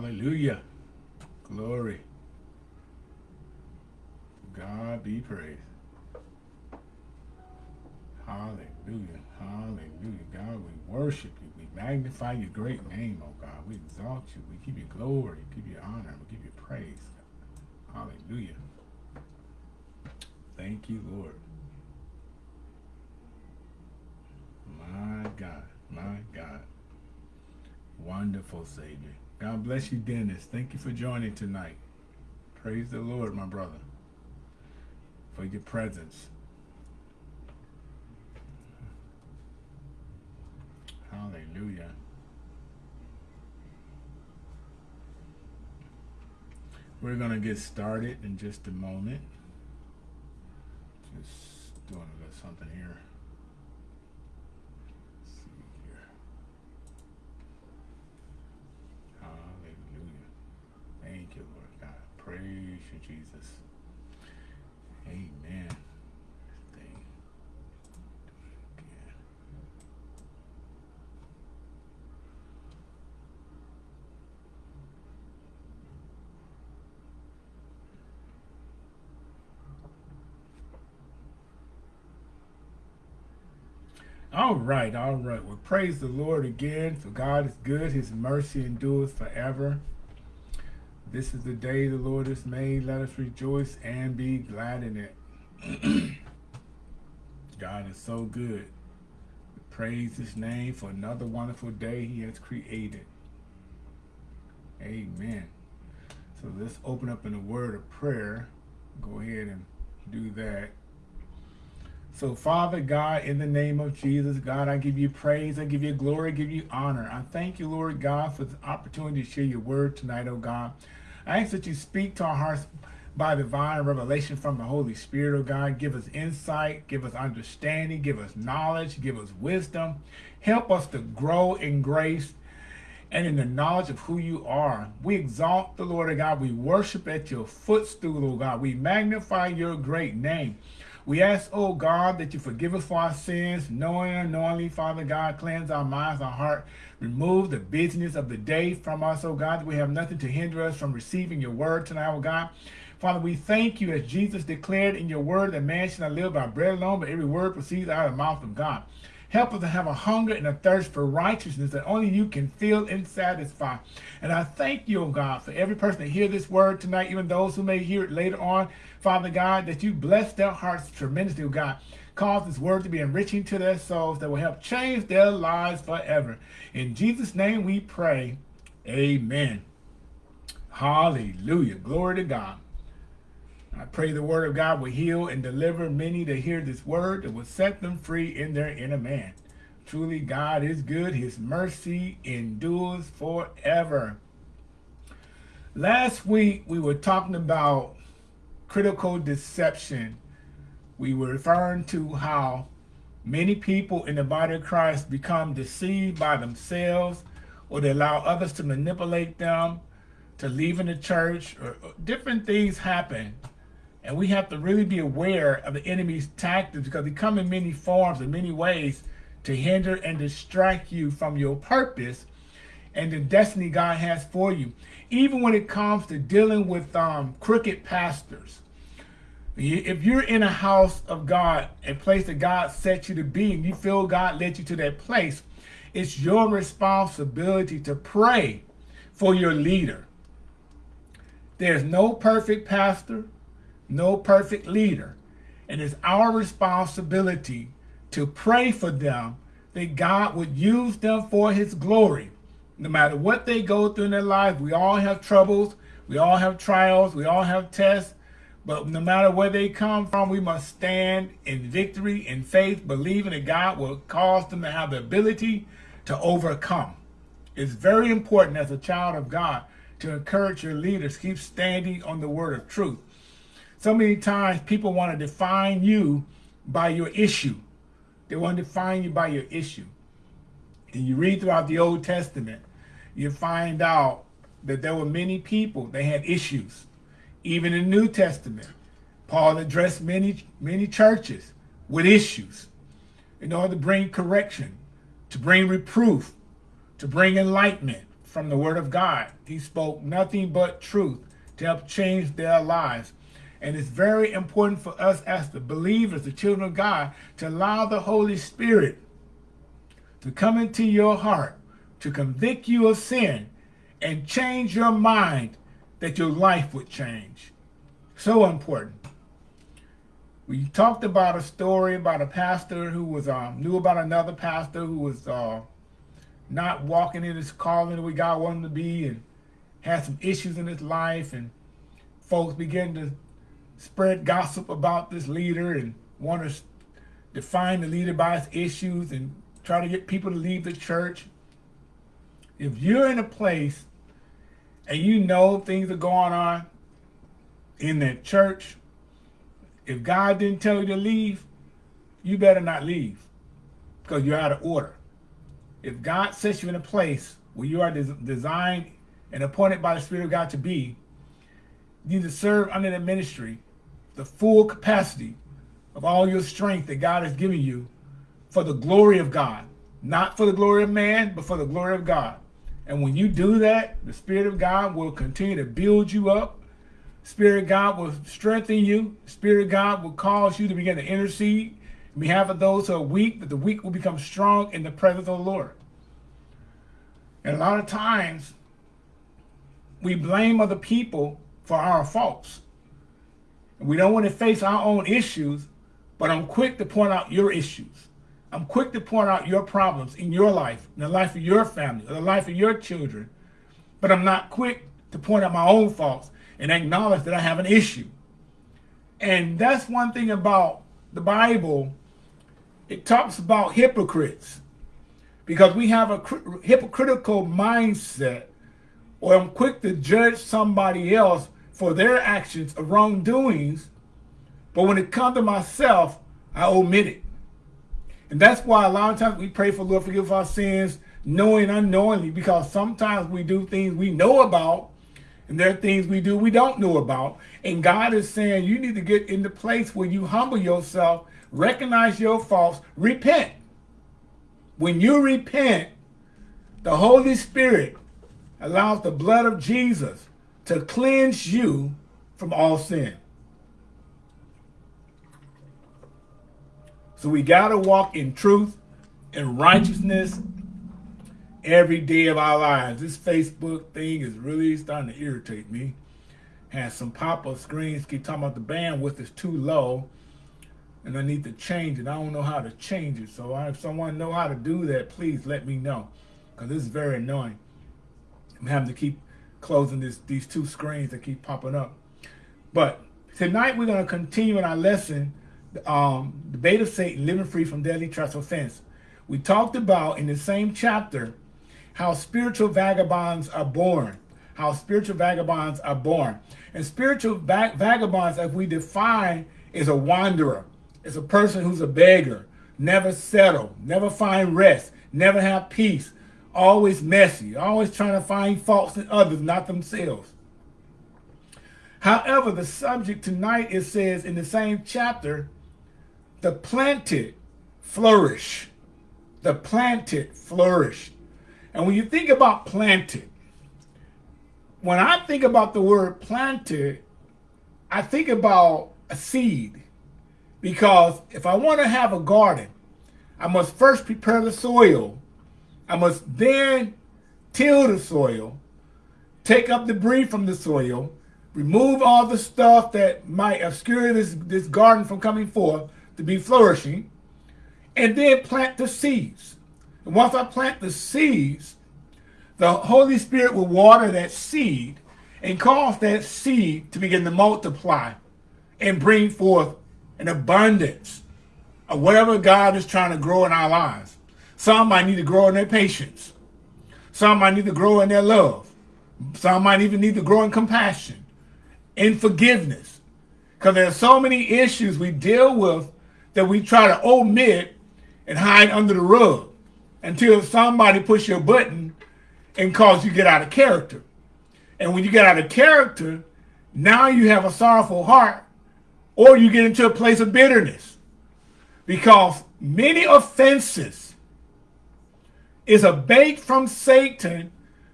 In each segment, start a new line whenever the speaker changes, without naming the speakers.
Hallelujah. Glory. God be praised. Hallelujah. Hallelujah. God, we worship you. We magnify your great name, oh God. We exalt you. We give you glory. We give you honor. We give you praise. Hallelujah. Thank you, Lord. My God. My God. Wonderful Savior. God bless you, Dennis. Thank you for joining tonight. Praise the Lord, my brother, for your presence. Hallelujah. We're going to get started in just a moment. Just doing a little something here. You, Jesus. Amen. All right, all right. Well, praise the Lord again, for God is good. His mercy endures forever. This is the day the Lord has made. Let us rejoice and be glad in it. God is so good. Praise his name for another wonderful day he has created. Amen. So let's open up in a word of prayer. Go ahead and do that. So Father God, in the name of Jesus, God, I give you praise, I give you glory, I give you honor. I thank you, Lord God, for the opportunity to share your word tonight, oh God. I ask that you speak to our hearts by divine revelation from the Holy Spirit, oh God. Give us insight, give us understanding, give us knowledge, give us wisdom. Help us to grow in grace and in the knowledge of who you are. We exalt the Lord, of God. We worship at your footstool, oh God. We magnify your great name. We ask, oh God, that you forgive us for our sins, knowing and unknowingly, Father God, cleanse our minds, our heart, remove the business of the day from us, oh God, that we have nothing to hinder us from receiving your word tonight, oh God. Father, we thank you as Jesus declared in your word that man shall not live by bread alone, but every word proceeds out of the mouth of God. Help us to have a hunger and a thirst for righteousness that only you can fill and satisfy. And I thank you, oh God, for every person that hear this word tonight, even those who may hear it later on, Father God, that you bless their hearts tremendously, oh God. Cause this word to be enriching to their souls that will help change their lives forever. In Jesus' name we pray. Amen. Hallelujah. Glory to God. I pray the word of God will heal and deliver many to hear this word that will set them free in their inner man. Truly, God is good. His mercy endures forever. Last week, we were talking about critical deception. We were referring to how many people in the body of Christ become deceived by themselves or they allow others to manipulate them to leave in the church or different things happen and we have to really be aware of the enemy's tactics because they come in many forms and many ways to hinder and distract you from your purpose and the destiny God has for you. Even when it comes to dealing with um, crooked pastors. If you're in a house of God, a place that God set you to be, and you feel God led you to that place, it's your responsibility to pray for your leader. There's no perfect pastor no perfect leader. And it's our responsibility to pray for them that God would use them for his glory. No matter what they go through in their life, we all have troubles, we all have trials, we all have tests, but no matter where they come from, we must stand in victory, in faith, believing that God will cause them to have the ability to overcome. It's very important as a child of God to encourage your leaders, keep standing on the word of truth. So many times people want to define you by your issue. They want to define you by your issue. And you read throughout the Old Testament, you find out that there were many people that had issues. Even in the New Testament, Paul addressed many, many churches with issues in order to bring correction, to bring reproof, to bring enlightenment, from the word of God. He spoke nothing but truth to help change their lives. And it's very important for us as the believers, the children of God, to allow the Holy Spirit to come into your heart, to convict you of sin, and change your mind that your life would change. So important. We talked about a story about a pastor who was um, knew about another pastor who was uh, not walking in his calling the way God wanted to be and had some issues in his life and folks began to spread gossip about this leader and want to define the leader by his issues and try to get people to leave the church. If you're in a place and you know things are going on in that church, if God didn't tell you to leave, you better not leave because you're out of order. If God sets you in a place where you are des designed and appointed by the Spirit of God to be, you need to serve under the ministry the full capacity of all your strength that God has given you for the glory of God. Not for the glory of man, but for the glory of God. And when you do that, the Spirit of God will continue to build you up. Spirit God will strengthen you. Spirit God will cause you to begin to intercede on behalf of those who are weak, that the weak will become strong in the presence of the Lord. And a lot of times, we blame other people for our faults. And we don't want to face our own issues, but I'm quick to point out your issues. I'm quick to point out your problems in your life, in the life of your family, or the life of your children. But I'm not quick to point out my own faults and acknowledge that I have an issue. And that's one thing about the Bible. It talks about hypocrites because we have a hypocritical mindset or I'm quick to judge somebody else for their actions of wrongdoings, but when it comes to myself, I omit it. And that's why a lot of times we pray for Lord forgive our sins, knowing unknowingly, because sometimes we do things we know about, and there are things we do we don't know about. And God is saying you need to get in the place where you humble yourself, recognize your faults, repent. When you repent, the Holy Spirit allows the blood of Jesus to cleanse you from all sin. So we got to walk in truth and righteousness every day of our lives. This Facebook thing is really starting to irritate me. Has some pop-up screens keep talking about the bandwidth is too low and I need to change it. I don't know how to change it. So if someone know how to do that, please let me know because this is very annoying. I'm having to keep closing this, these two screens that keep popping up. But tonight we're going to continue in our lesson, um, the bait of Satan, living free from deadly trust offense. We talked about in the same chapter how spiritual vagabonds are born, how spiritual vagabonds are born. And spiritual va vagabonds, as we define, is a wanderer. It's a person who's a beggar, never settle, never find rest, never have peace, always messy, always trying to find faults in others, not themselves. However, the subject tonight, it says in the same chapter, the planted flourish. The planted flourish. And when you think about planted, when I think about the word planted, I think about a seed. Because if I want to have a garden, I must first prepare the soil I must then till the soil, take up debris from the soil, remove all the stuff that might obscure this, this garden from coming forth to be flourishing, and then plant the seeds. And once I plant the seeds, the Holy Spirit will water that seed and cause that seed to begin to multiply and bring forth an abundance of whatever God is trying to grow in our lives. Some might need to grow in their patience. Some might need to grow in their love. Some might even need to grow in compassion, in forgiveness. Because there are so many issues we deal with that we try to omit and hide under the rug until somebody push your button and cause you get out of character. And when you get out of character, now you have a sorrowful heart or you get into a place of bitterness because many offenses is a bait from Satan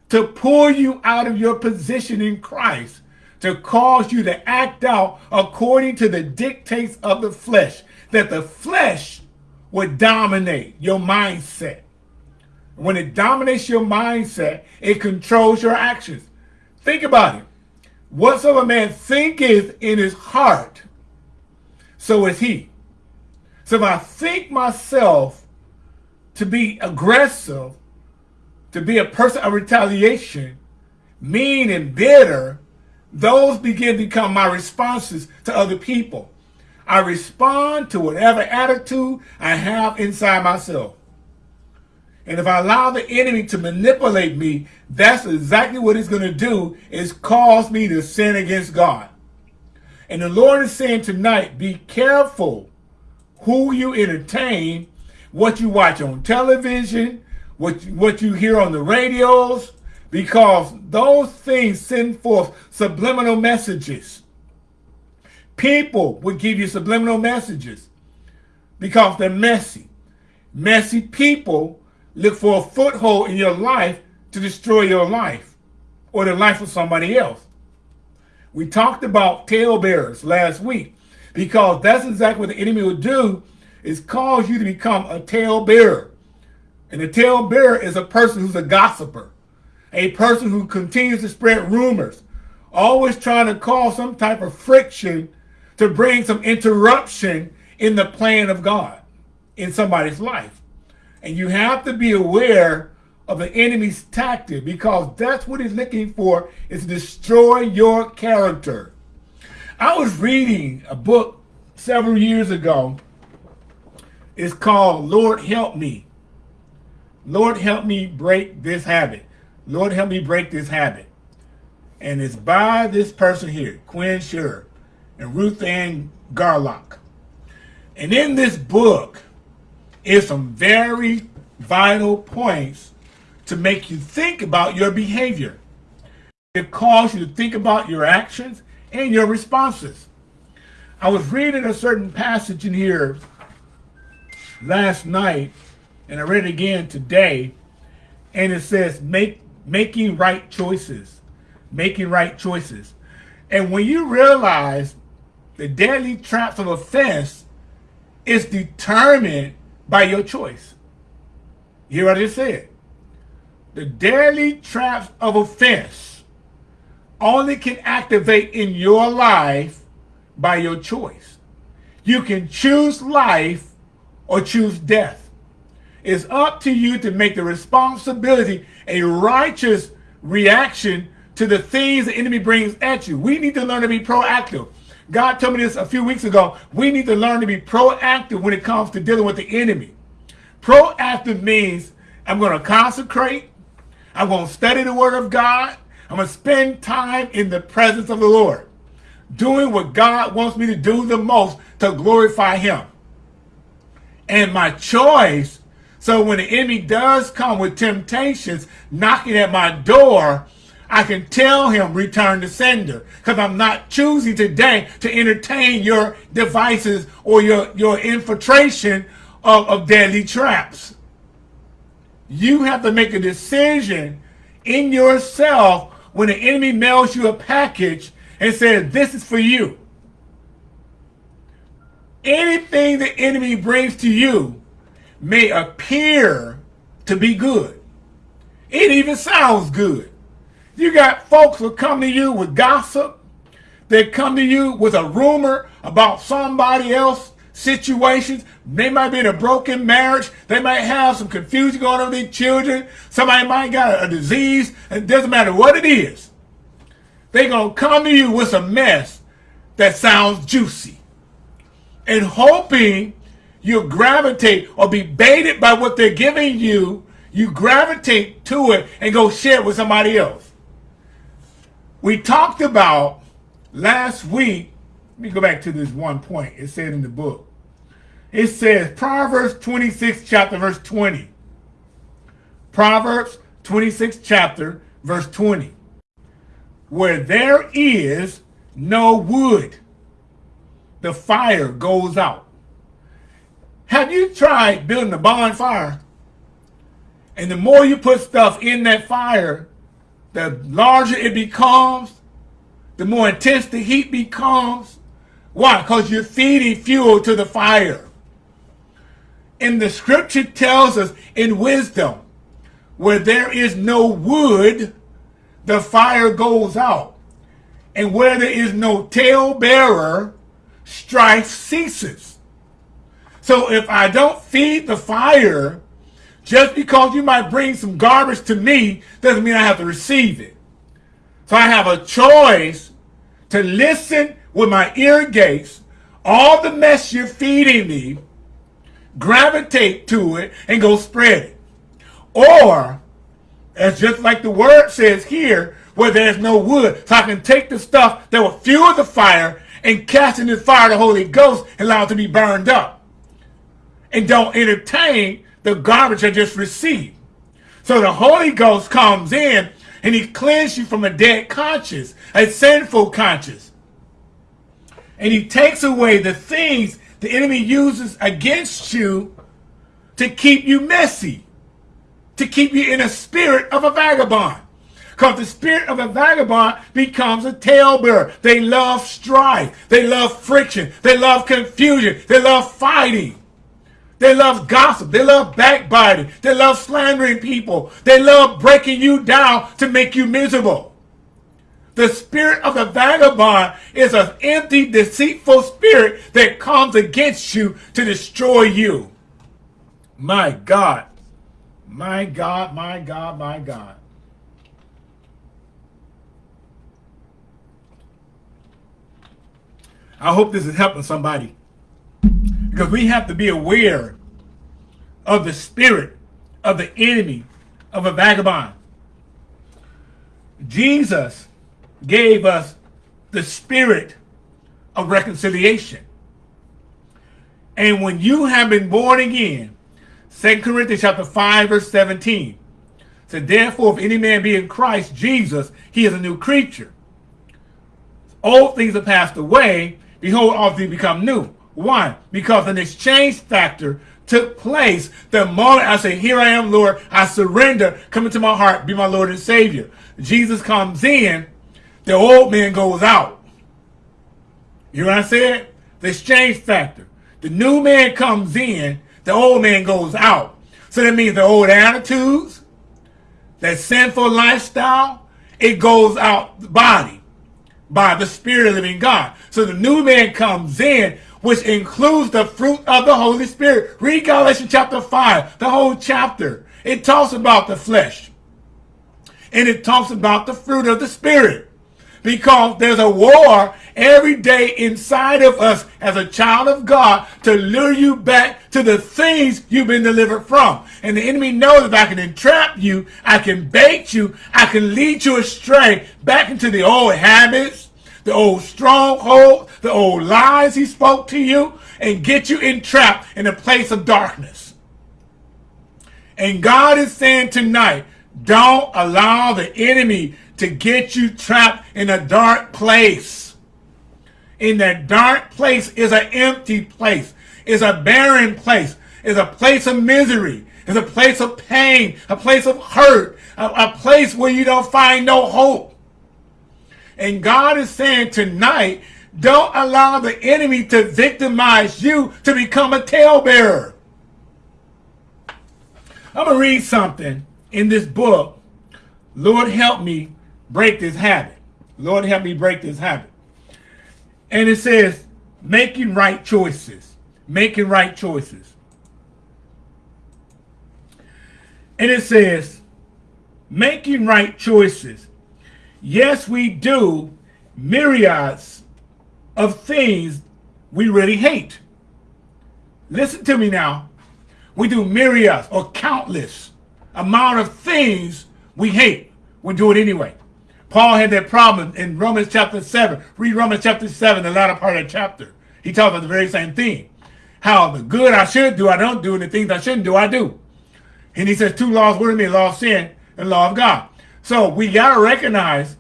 to pull you out of your position in Christ, to cause you to act out according to the dictates of the flesh, that the flesh would dominate your mindset. When it dominates your mindset, it controls your actions. Think about it. Whatsoever man thinketh in his heart, so is he. So if I think myself to be aggressive, to be a person of retaliation, mean and bitter, those begin to become my responses to other people. I respond to whatever attitude I have inside myself. And if I allow the enemy to manipulate me, that's exactly what he's going to do is cause me to sin against God. And the Lord is saying tonight, be careful who you entertain, what you watch on television, what, what you hear on the radios, because those things send forth subliminal messages. People will give you subliminal messages because they're messy. Messy people look for a foothold in your life to destroy your life or the life of somebody else. We talked about talebearers last week because that's exactly what the enemy will do is cause you to become a talebearer. And a talebearer is a person who's a gossiper, a person who continues to spread rumors, always trying to cause some type of friction to bring some interruption in the plan of God in somebody's life. And you have to be aware of the enemy's tactic because that's what he's looking for is to destroy your character. I was reading a book several years ago. It's called Lord Help Me. Lord Help Me Break This Habit. Lord Help Me Break This Habit. And it's by this person here, Quin Sherrer and Ruthanne Garlock. And in this book, is some very vital points to make you think about your behavior. It calls you to think about your actions and your responses. I was reading a certain passage in here last night, and I read it again today, and it says, make making right choices. Making right choices. And when you realize the deadly traps of offense is determined by your choice. You hear what I just said? The deadly traps of offense only can activate in your life by your choice. You can choose life or choose death. It's up to you to make the responsibility a righteous reaction to the things the enemy brings at you. We need to learn to be proactive. God told me this a few weeks ago. We need to learn to be proactive when it comes to dealing with the enemy. Proactive means I'm going to consecrate. I'm going to study the word of God. I'm going to spend time in the presence of the Lord, doing what God wants me to do the most to glorify him. And my choice, so when the enemy does come with temptations knocking at my door, I can tell him return to sender because I'm not choosing today to entertain your devices or your, your infiltration of, of deadly traps. You have to make a decision in yourself when the enemy mails you a package and says, this is for you. Anything the enemy brings to you may appear to be good. It even sounds good. You got folks who come to you with gossip. They come to you with a rumor about somebody else situations. They might be in a broken marriage. They might have some confusion going on with their children. Somebody might got a disease. It doesn't matter what it is. They're going to come to you with a mess that sounds juicy. And hoping you gravitate or be baited by what they're giving you, you gravitate to it and go share it with somebody else. We talked about last week, let me go back to this one point. It said in the book. It says Proverbs 26 chapter verse 20. Proverbs 26 chapter verse 20. Where there is no wood, the fire goes out. Have you tried building a bonfire? And the more you put stuff in that fire, the larger it becomes, the more intense the heat becomes. Why? Because you're feeding fuel to the fire. And the scripture tells us in wisdom, where there is no wood, the fire goes out. And where there is no talebearer, strife ceases. So if I don't feed the fire, just because you might bring some garbage to me doesn't mean I have to receive it. So I have a choice to listen with my ear gates, all the mess you're feeding me, gravitate to it and go spread it. Or, as just like the word says here, where there's no wood, so I can take the stuff that will fuel the fire and cast in the fire the Holy Ghost and allow it to be burned up. And don't entertain the garbage I just received. So the Holy Ghost comes in and he cleans you from a dead conscience, a sinful conscience. And he takes away the things the enemy uses against you to keep you messy, to keep you in a spirit of a vagabond. Because the spirit of a vagabond becomes a talebearer. They love strife. They love friction. They love confusion. They love fighting. They love gossip. They love backbiting. They love slandering people. They love breaking you down to make you miserable. The spirit of the vagabond is an empty, deceitful spirit that comes against you to destroy you. My God. My God, my God, my God. I hope this is helping somebody. Because we have to be aware of the spirit of the enemy of a vagabond. Jesus gave us the spirit of reconciliation. And when you have been born again, 2 Corinthians chapter 5, verse 17, said, Therefore, if any man be in Christ Jesus, he is a new creature. Old things have passed away, behold, all things become new. Why? Because an exchange factor took place the moment I say, Here I am, Lord, I surrender, come into my heart, be my Lord and Savior. Jesus comes in, the old man goes out. You know what I said? The exchange factor. The new man comes in, the old man goes out. So that means the old attitudes, that sinful lifestyle, it goes out the body by the Spirit of living God. So the new man comes in which includes the fruit of the Holy Spirit. Read Galatians chapter 5, the whole chapter. It talks about the flesh. And it talks about the fruit of the Spirit. Because there's a war every day inside of us as a child of God to lure you back to the things you've been delivered from. And the enemy knows if I can entrap you, I can bait you, I can lead you astray back into the old habits, the old stronghold, the old lies he spoke to you, and get you entrapped in a place of darkness. And God is saying tonight, don't allow the enemy to get you trapped in a dark place. In that dark place is an empty place, is a barren place, is a place of misery, is a place of pain, a place of hurt, a, a place where you don't find no hope. And God is saying tonight, don't allow the enemy to victimize you to become a talebearer. I'm going to read something in this book. Lord, help me break this habit. Lord, help me break this habit. And it says, making right choices. Making right choices. And it says, making right choices Yes, we do myriads of things we really hate. Listen to me now. We do myriads or countless amount of things we hate. We do it anyway. Paul had that problem in Romans chapter 7. Read Romans chapter 7, the latter part of the chapter. He talks about the very same thing. How the good I should do, I don't do, and the things I shouldn't do, I do. And he says two laws were in me, law of sin and law of God. So we got to recognize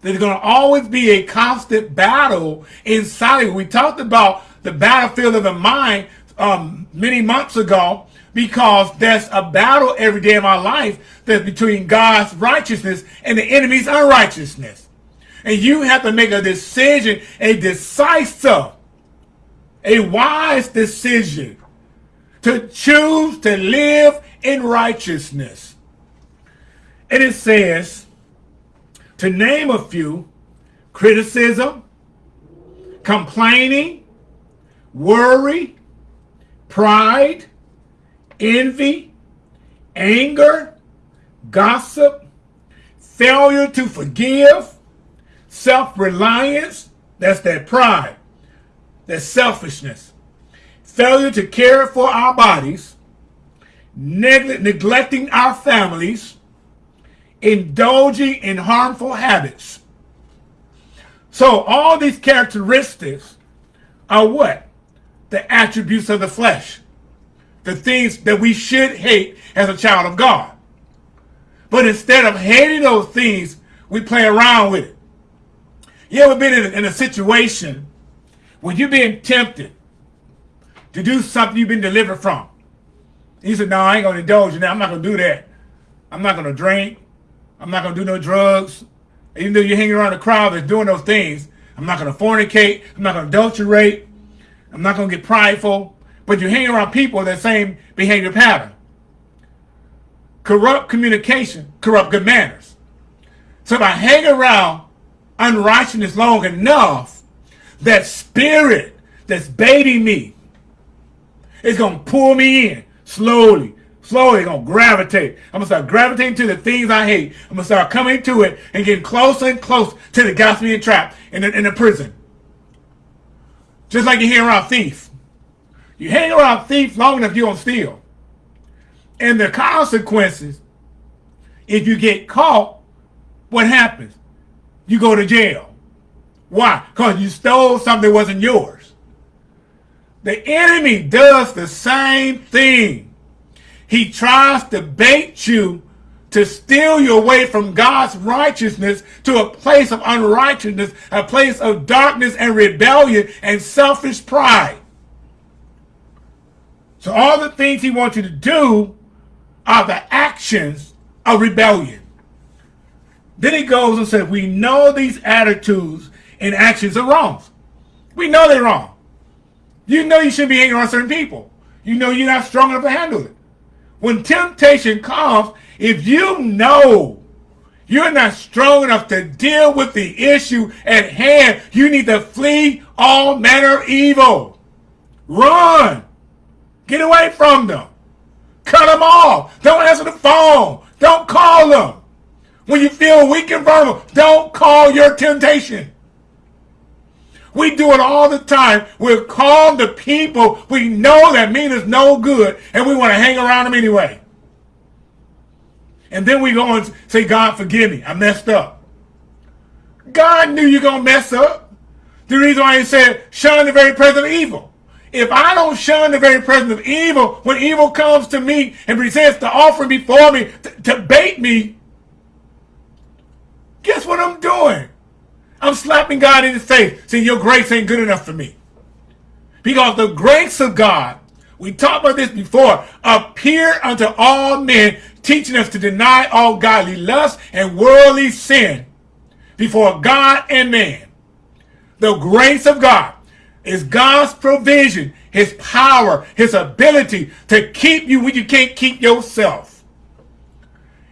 there's going to always be a constant battle inside. We talked about the battlefield of the mind um, many months ago because there's a battle every day of our life that's between God's righteousness and the enemy's unrighteousness. And you have to make a decision, a decisive, a wise decision to choose to live in righteousness. And it says, to name a few, criticism, complaining, worry, pride, envy, anger, gossip, failure to forgive, self-reliance, that's that pride, that selfishness, failure to care for our bodies, neg neglecting our families, indulging in harmful habits. So all these characteristics are what? The attributes of the flesh. The things that we should hate as a child of God. But instead of hating those things, we play around with it. You ever been in a, in a situation when you're being tempted to do something you've been delivered from? He said, no, I ain't going to indulge in that. I'm not going to do that. I'm not going to drink. I'm not going to do no drugs. Even though you're hanging around a crowd that's doing those things, I'm not going to fornicate. I'm not going to adulterate. I'm not going to get prideful. But you're hanging around people that same behavior pattern. Corrupt communication, corrupt good manners. So if I hang around unrighteousness long enough, that spirit that's baiting me is going to pull me in slowly, slowly to gravitate. I'm to start gravitating to the things I hate. I'm to start coming to it and getting closer and closer to the me trap in the, in the prison. Just like you hear around thief. You hang around thief long enough, you're to steal. And the consequences, if you get caught, what happens? You go to jail. Why? Because you stole something that wasn't yours. The enemy does the same thing. He tries to bait you to steal you away from God's righteousness to a place of unrighteousness, a place of darkness and rebellion and selfish pride. So all the things he wants you to do are the actions of rebellion. Then he goes and says, we know these attitudes and actions are wrong. We know they're wrong. You know you shouldn't be hanging on certain people. You know you're not strong enough to handle it. When temptation comes, if you know you're not strong enough to deal with the issue at hand, you need to flee all manner of evil. Run. Get away from them. Cut them off. Don't answer the phone. Don't call them. When you feel weak and vulnerable, don't call your temptation. We do it all the time. We're calling the people we know that mean us no good, and we want to hang around them anyway. And then we go and say, God, forgive me. I messed up. God knew you're going to mess up. The reason why he said, shun the very presence of evil. If I don't shun the very presence of evil, when evil comes to me and presents the offering before me to, to bait me, guess what I'm doing? I'm slapping God in the face, saying your grace ain't good enough for me. Because the grace of God, we talked about this before, appear unto all men, teaching us to deny all godly lust and worldly sin before God and man. The grace of God is God's provision, his power, his ability to keep you when you can't keep yourself.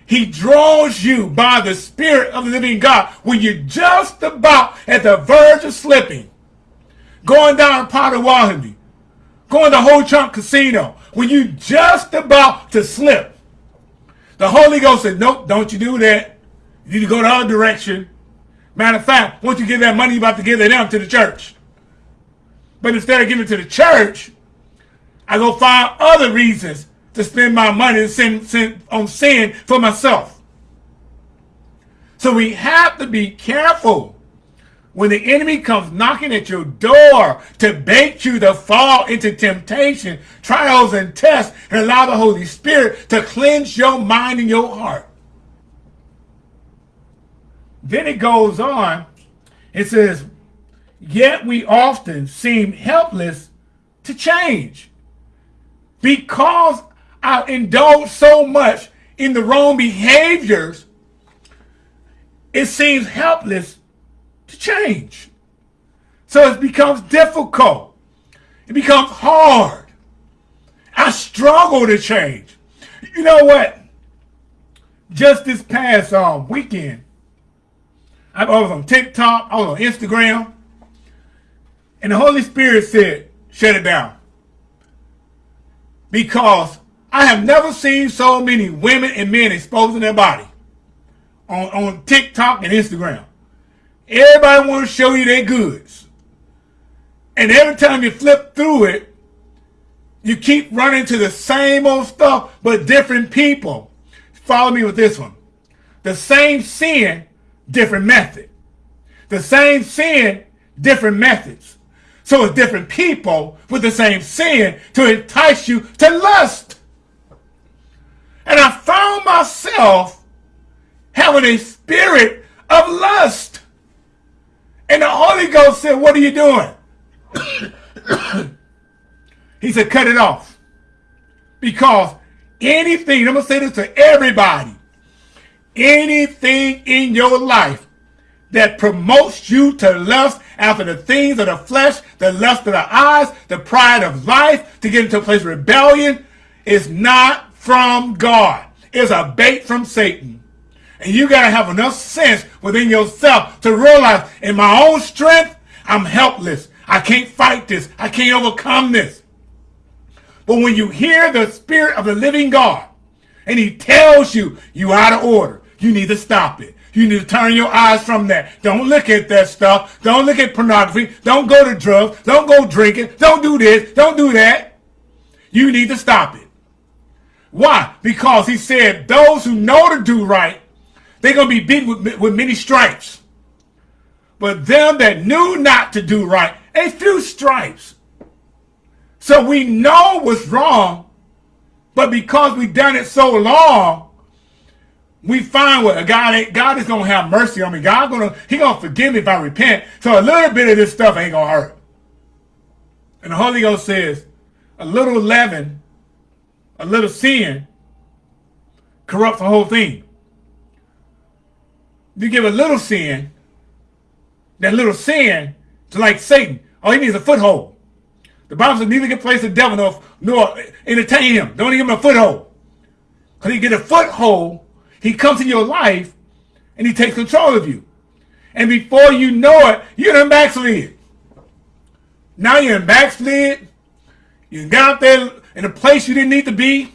He draws you by the Spirit of the living God when you're just about at the verge of slipping. Going down Potawatomi, going to Ho Chunk Casino, when you're just about to slip. The Holy Ghost said, nope, don't you do that. You need to go the other direction. Matter of fact, once you give that money, you're about to give it down to the church. But instead of giving it to the church, I go find other reasons to spend my money sin, sin, on sin for myself. So we have to be careful when the enemy comes knocking at your door to bait you to fall into temptation, trials, and tests, and allow the Holy Spirit to cleanse your mind and your heart. Then it goes on, it says, Yet we often seem helpless to change because I indulge so much in the wrong behaviors, it seems helpless to change. So it becomes difficult. It becomes hard. I struggle to change. You know what? Just this past um, weekend, I was on TikTok, I was on Instagram, and the Holy Spirit said, shut it down. Because I have never seen so many women and men exposing their body on, on TikTok and Instagram. Everybody want to show you their goods. And every time you flip through it, you keep running to the same old stuff, but different people. Follow me with this one. The same sin, different method. The same sin, different methods. So it's different people with the same sin to entice you to lust. And I found myself having a spirit of lust. And the Holy Ghost said, what are you doing? he said, cut it off. Because anything, I'm going to say this to everybody, anything in your life that promotes you to lust after the things of the flesh, the lust of the eyes, the pride of life, to get into a place of rebellion, is not from God. It's a bait from Satan. And you got to have enough sense within yourself to realize in my own strength, I'm helpless. I can't fight this. I can't overcome this. But when you hear the spirit of the living God and he tells you you out of order, you need to stop it. You need to turn your eyes from that. Don't look at that stuff. Don't look at pornography. Don't go to drugs. Don't go drinking. Don't do this. Don't do that. You need to stop it. Why? Because he said those who know to do right, they're going to be beaten with, with many stripes. But them that knew not to do right, a few stripes. So we know what's wrong, but because we've done it so long, we find what God God is gonna have mercy on me. God gonna He gonna forgive me if I repent. So a little bit of this stuff ain't gonna hurt. And the Holy Ghost says, a little leaven, a little sin corrupts the whole thing. You give a little sin, that little sin, to like Satan. All he needs a foothold. The Bible says neither can place the devil nor, nor entertain him. Don't give him a foothold. Because he get a foothold he comes in your life and he takes control of you. And before you know it, you're in backslid. Now you're in backslid. You got out there in a place you didn't need to be.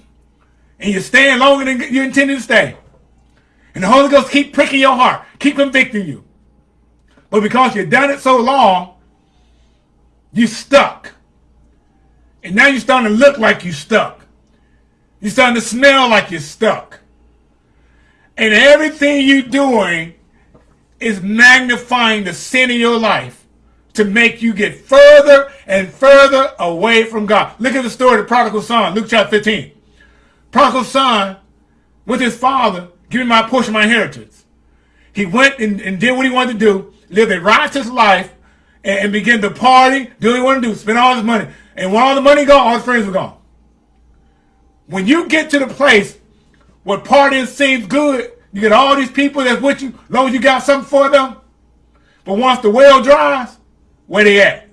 And you're staying longer than you intended to stay. And the Holy Ghost keep pricking your heart. Keep convicting you. But because you've done it so long, you stuck. And now you're starting to look like you're stuck. You're starting to smell like you're stuck. And everything you're doing is magnifying the sin in your life to make you get further and further away from God. Look at the story of the prodigal son, Luke chapter 15. Prodigal son, with his father, give me my portion of my inheritance. He went and, and, did what he wanted to do, lived a righteous life, and, and began to party, do what he wanted to do, spend all his money. And when all the money gone, all his friends were gone. When you get to the place where partying seems good, you get all these people that's with you, as long as you got something for them. But once the well dries, where they at?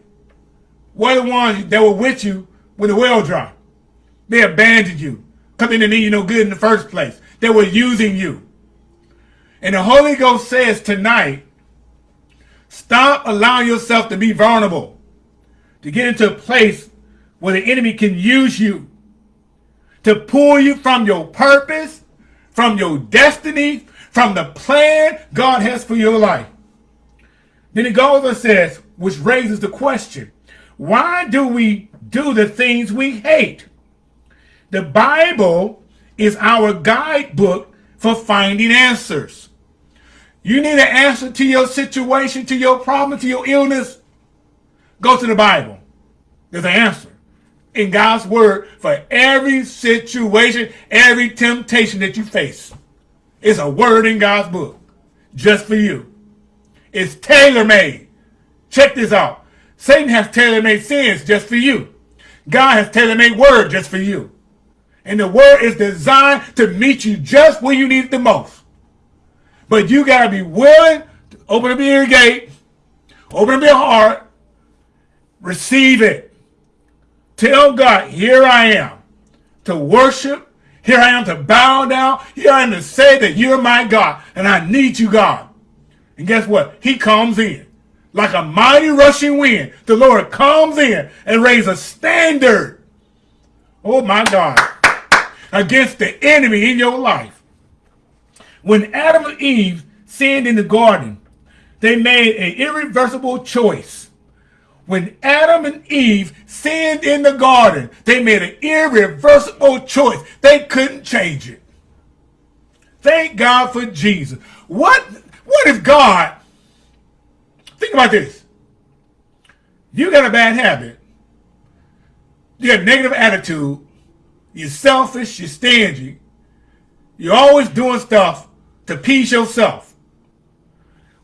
Where the ones that were with you when the well dry? They abandoned you because they didn't need you no good in the first place. They were using you. And the Holy Ghost says tonight, stop allowing yourself to be vulnerable, to get into a place where the enemy can use you to pull you from your purpose, from your destiny, from the plan God has for your life. Then it goes and says, which raises the question, why do we do the things we hate? The Bible is our guidebook for finding answers. You need an answer to your situation, to your problem, to your illness. Go to the Bible. There's an answer in God's word for every situation, every temptation that you face. It's a word in God's book just for you. It's tailor-made. Check this out. Satan has tailor-made sins just for you. God has tailor-made word just for you. And the word is designed to meet you just where you need it the most. But you got to be willing to open up your gate, open up your heart, receive it. Tell God, here I am to worship. Here I am to bow down. Here I am to say that you're my God and I need you, God. And guess what? He comes in like a mighty rushing wind. The Lord comes in and raises a standard. Oh my God. Against the enemy in your life. When Adam and Eve sinned in the garden, they made an irreversible choice. When Adam and Eve sinned in the garden, they made an irreversible choice. They couldn't change it. Thank God for Jesus. What, what if God, think about this. You got a bad habit. You got a negative attitude. You're selfish. You're stingy. You're always doing stuff to please yourself.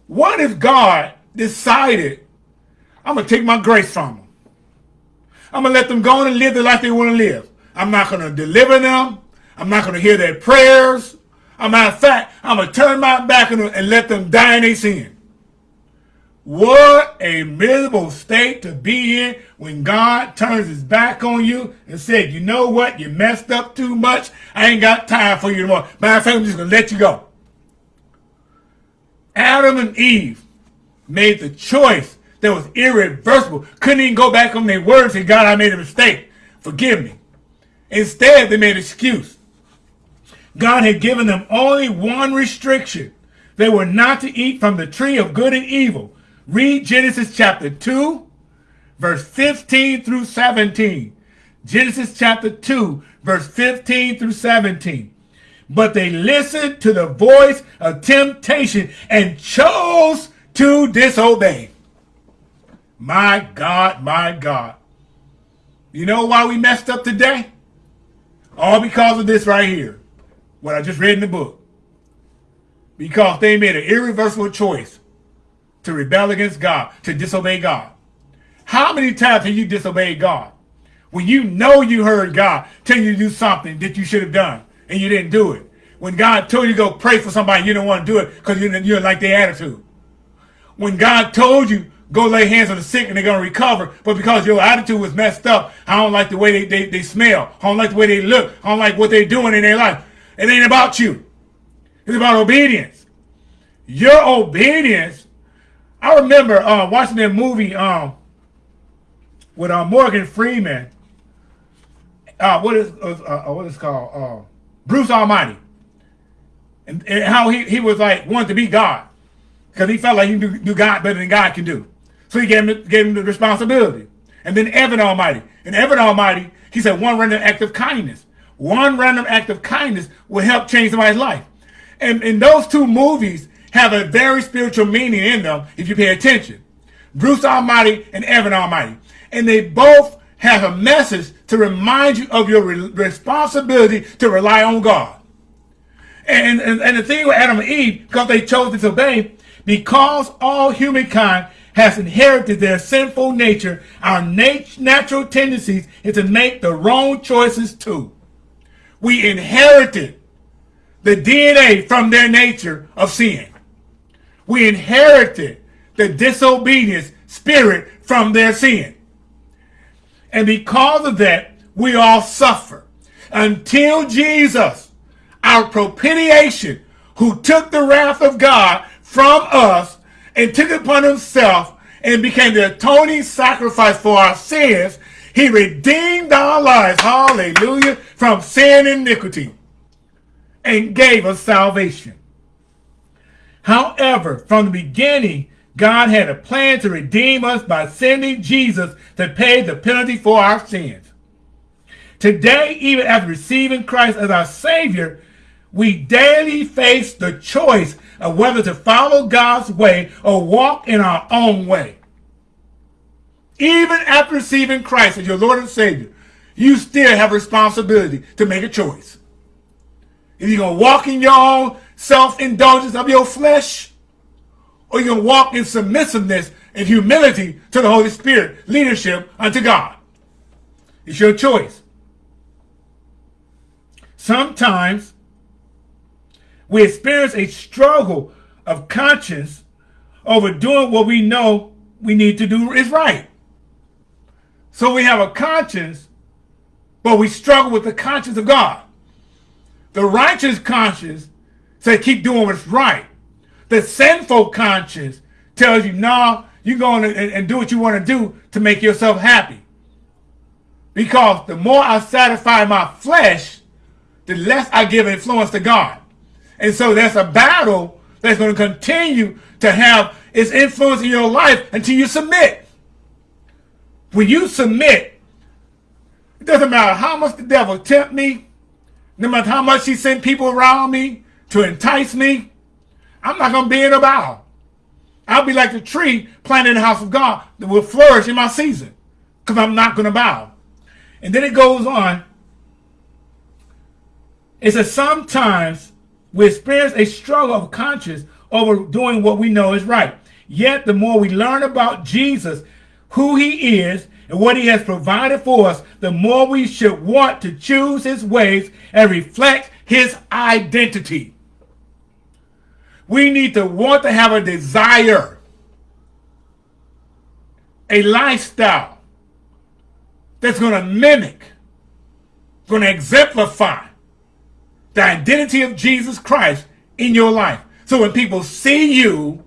What if God decided, I'm going to take my grace from them. I'm going to let them go and live the life they want to live. I'm not going to deliver them. I'm not going to hear their prayers. I'm matter of fact, I'm going to turn my back on them and let them die in their sin. What a miserable state to be in when God turns his back on you and said, you know what, you messed up too much. I ain't got time for you anymore. Matter of fact, I'm just going to let you go. Adam and Eve made the choice that was irreversible. Couldn't even go back on their word and say, God, I made a mistake. Forgive me. Instead, they made an excuse. God had given them only one restriction. They were not to eat from the tree of good and evil. Read Genesis chapter 2, verse 15 through 17. Genesis chapter 2, verse 15 through 17 but they listened to the voice of temptation and chose to disobey. My God, my God. You know why we messed up today? All because of this right here. What I just read in the book. Because they made an irreversible choice to rebel against God, to disobey God. How many times have you disobeyed God? When you know you heard God tell you to do something that you should have done and you didn't do it. When God told you to go pray for somebody, you don't want to do it because you, you like their attitude. When God told you, go lay hands on the sick and they're going to recover, but because your attitude was messed up, I don't like the way they, they, they smell. I don't like the way they look. I don't like what they're doing in their life. It ain't about you. It's about obedience. Your obedience. I remember uh, watching that movie um, with uh, Morgan Freeman. Uh, what is uh, uh what is called? Uh, Bruce Almighty. And, and, how he, he was like wanted to be God. Because he felt like he knew, knew, God better than God can do. So he gave him, gave him the responsibility. And then Evan Almighty. And Evan Almighty, he said one random act of kindness. One random act of kindness will help change somebody's life. And, in those two movies have a very spiritual meaning in them if you pay attention. Bruce Almighty and Evan Almighty. And they both have a message to remind you of your re responsibility to rely on God. And, and, and the thing with Adam and Eve, because they chose to disobey, because all humankind has inherited their sinful nature, our nat natural tendencies is to make the wrong choices too. We inherited the DNA from their nature of sin. We inherited the disobedience spirit from their sin. And because of that, we all suffer until Jesus, our propitiation, who took the wrath of God from us and took it upon himself and became the atoning sacrifice for our sins, he redeemed our lives, hallelujah, from sin and iniquity and gave us salvation. However, from the beginning, God had a plan to redeem us by sending Jesus to pay the penalty for our sins. Today, even after receiving Christ as our Savior, we daily face the choice of whether to follow God's way or walk in our own way. Even after receiving Christ as your Lord and Savior, you still have a responsibility to make a choice. If you're going to walk in your own self-indulgence of your flesh, or you can walk in submissiveness and humility to the Holy Spirit, leadership unto God. It's your choice. sometimes we experience a struggle of conscience over doing what we know we need to do is right. So we have a conscience, but we struggle with the conscience of God. The righteous conscience says keep doing what's right. The sinful conscience tells you, nah, you're going to and, and do what you want to do to make yourself happy. Because the more I satisfy my flesh, the less I give influence to God. And so that's a battle that's going to continue to have its influence in your life until you submit. When you submit, it doesn't matter how much the devil tempt me, no matter how much he sent people around me to entice me, I'm not going to be in a battle. I'll be like the tree planted in the house of God that will flourish in my season because I'm not going to bow. And then it goes on. It says sometimes we experience a struggle of conscience over doing what we know is right. Yet the more we learn about Jesus, who he is, and what he has provided for us, the more we should want to choose his ways and reflect his identity. We need to want to have a desire, a lifestyle that's going to mimic, going to exemplify the identity of Jesus Christ in your life. So when people see you,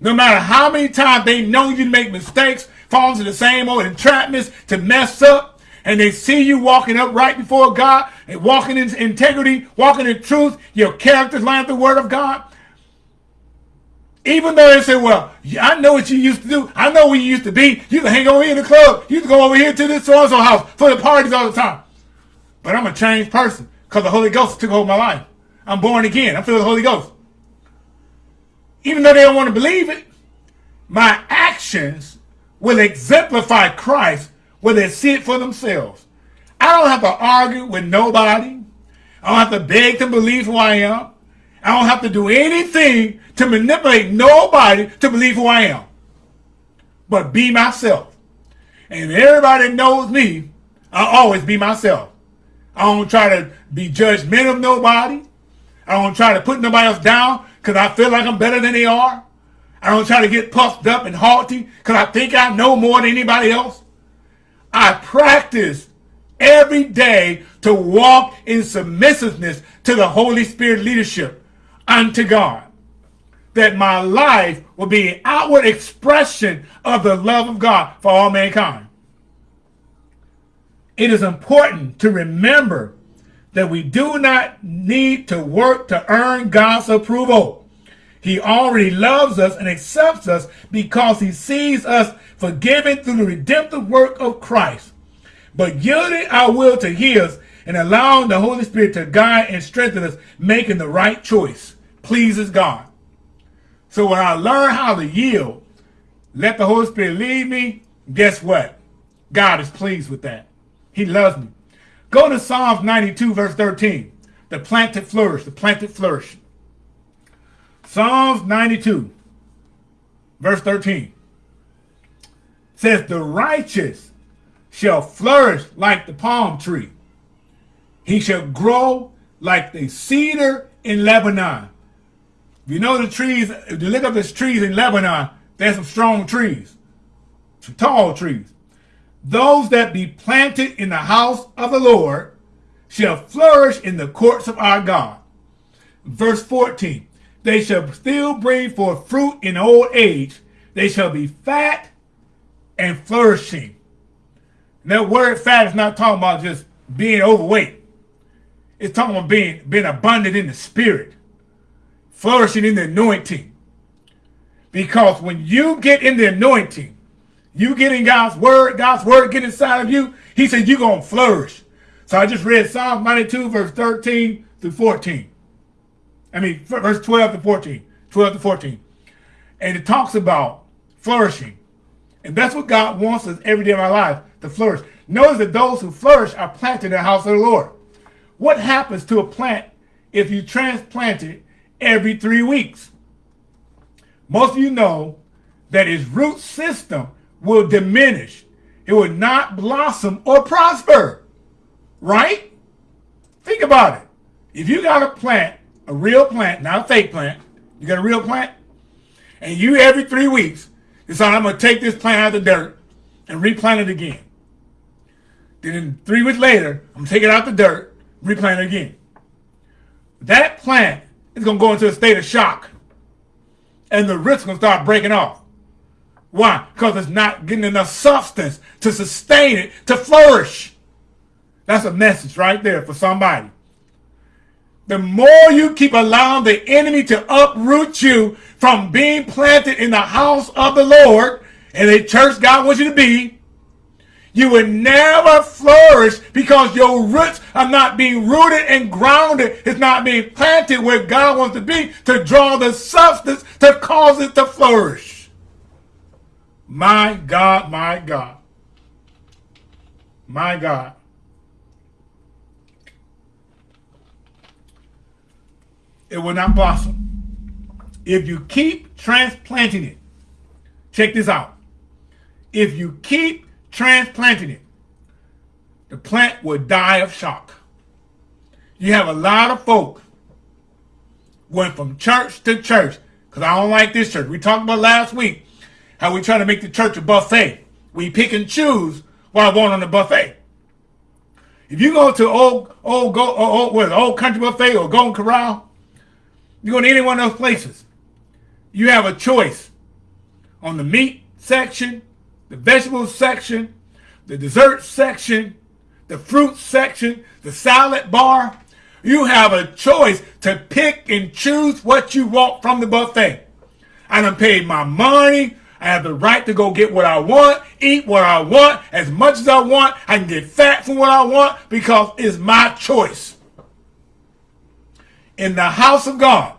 no matter how many times they know you make mistakes, fall into the same old entrapments to mess up, and they see you walking up right before God and walking in integrity, walking in truth, your character's line the word of God, even though they say, well, I know what you used to do. I know where you used to be. You to hang over here in the club. You to go over here to this so-and-so house for the parties all the time. But I'm a changed person because the Holy Ghost took over my life. I'm born again. Filled with the Holy Ghost. Even though they don't want to believe it, my actions will exemplify Christ where they see it for themselves. I don't have to argue with nobody. I don't have to beg to believe who I am. I don't have to do anything to manipulate nobody to believe who I am. But be myself. And everybody knows me, I'll always be myself. I don't try to be judgmental of nobody. I don't try to put nobody else down because I feel like I'm better than they are. I don't try to get puffed up and haughty because I think I know more than anybody else. I practice every day to walk in submissiveness to the Holy Spirit leadership unto God. That my life will be an outward expression of the love of God for all mankind. It is important to remember that we do not need to work to earn God's approval. He already loves us and accepts us because he sees us forgiven through the redemptive work of Christ. But yielding our will to his and allowing the Holy Spirit to guide and strengthen us, making the right choice pleases God. So when I learn how to yield, let the Holy Spirit lead me, guess what? God is pleased with that. He loves me. Go to Psalms 92, verse 13. The planted flourish, the planted flourish. Psalms 92, verse 13 says, The righteous shall flourish like the palm tree. He shall grow like the cedar in Lebanon. You know the trees, if you look up the trees in Lebanon, there's some strong trees, some tall trees. Those that be planted in the house of the Lord shall flourish in the courts of our God. Verse 14, they shall still bring forth fruit in old age. They shall be fat and flourishing. That word fat is not talking about just being overweight. It's talking about being, being abundant in the spirit flourishing in the anointing. Because when you get in the anointing, you get in God's word, God's word get inside of you, he said you're going to flourish. So I just read Psalm 92, verse 13 through 14. I mean, verse 12 to 14. 12 to 14. And it talks about flourishing. And that's what God wants us every day of our life, to flourish. Notice that those who flourish are planted in the house of the Lord. What happens to a plant if you transplant it every three weeks. Most of you know that its root system will diminish. It will not blossom or prosper. Right? Think about it. If you got a plant, a real plant, not a fake plant, you got a real plant, and you every three weeks decide I'm going to take this plant out of the dirt and replant it again. Then three weeks later, I'm take it out the dirt, replant it again. That plant going to go into a state of shock. And the roots to start breaking off. Why? Because it's not getting enough substance to sustain it, to flourish. That's a message right there for somebody. The more you keep allowing the enemy to uproot you from being planted in the house of the Lord, and the church God wants you to be, you will never flourish because your roots are not being rooted and grounded. It's not being planted where God wants to be to draw the substance to cause it to flourish. My God, my God. My God. It will not blossom. If you keep transplanting it, check this out. If you keep transplanting it, the plant will die of shock. You have a lot of folk going from church to church because I don't like this church. We talked about last week how we try to make the church a buffet. We pick and choose what I want on the buffet. If you go to old old go old, what, old country buffet or Golden Corral, you go to any one of those places, you have a choice on the meat section, the vegetables section, the dessert section, the fruit section, the salad bar. You have a choice to pick and choose what you want from the buffet. I done paid my money. I have the right to go get what I want, eat what I want, as much as I want. I can get fat from what I want because it's my choice. In the house of God,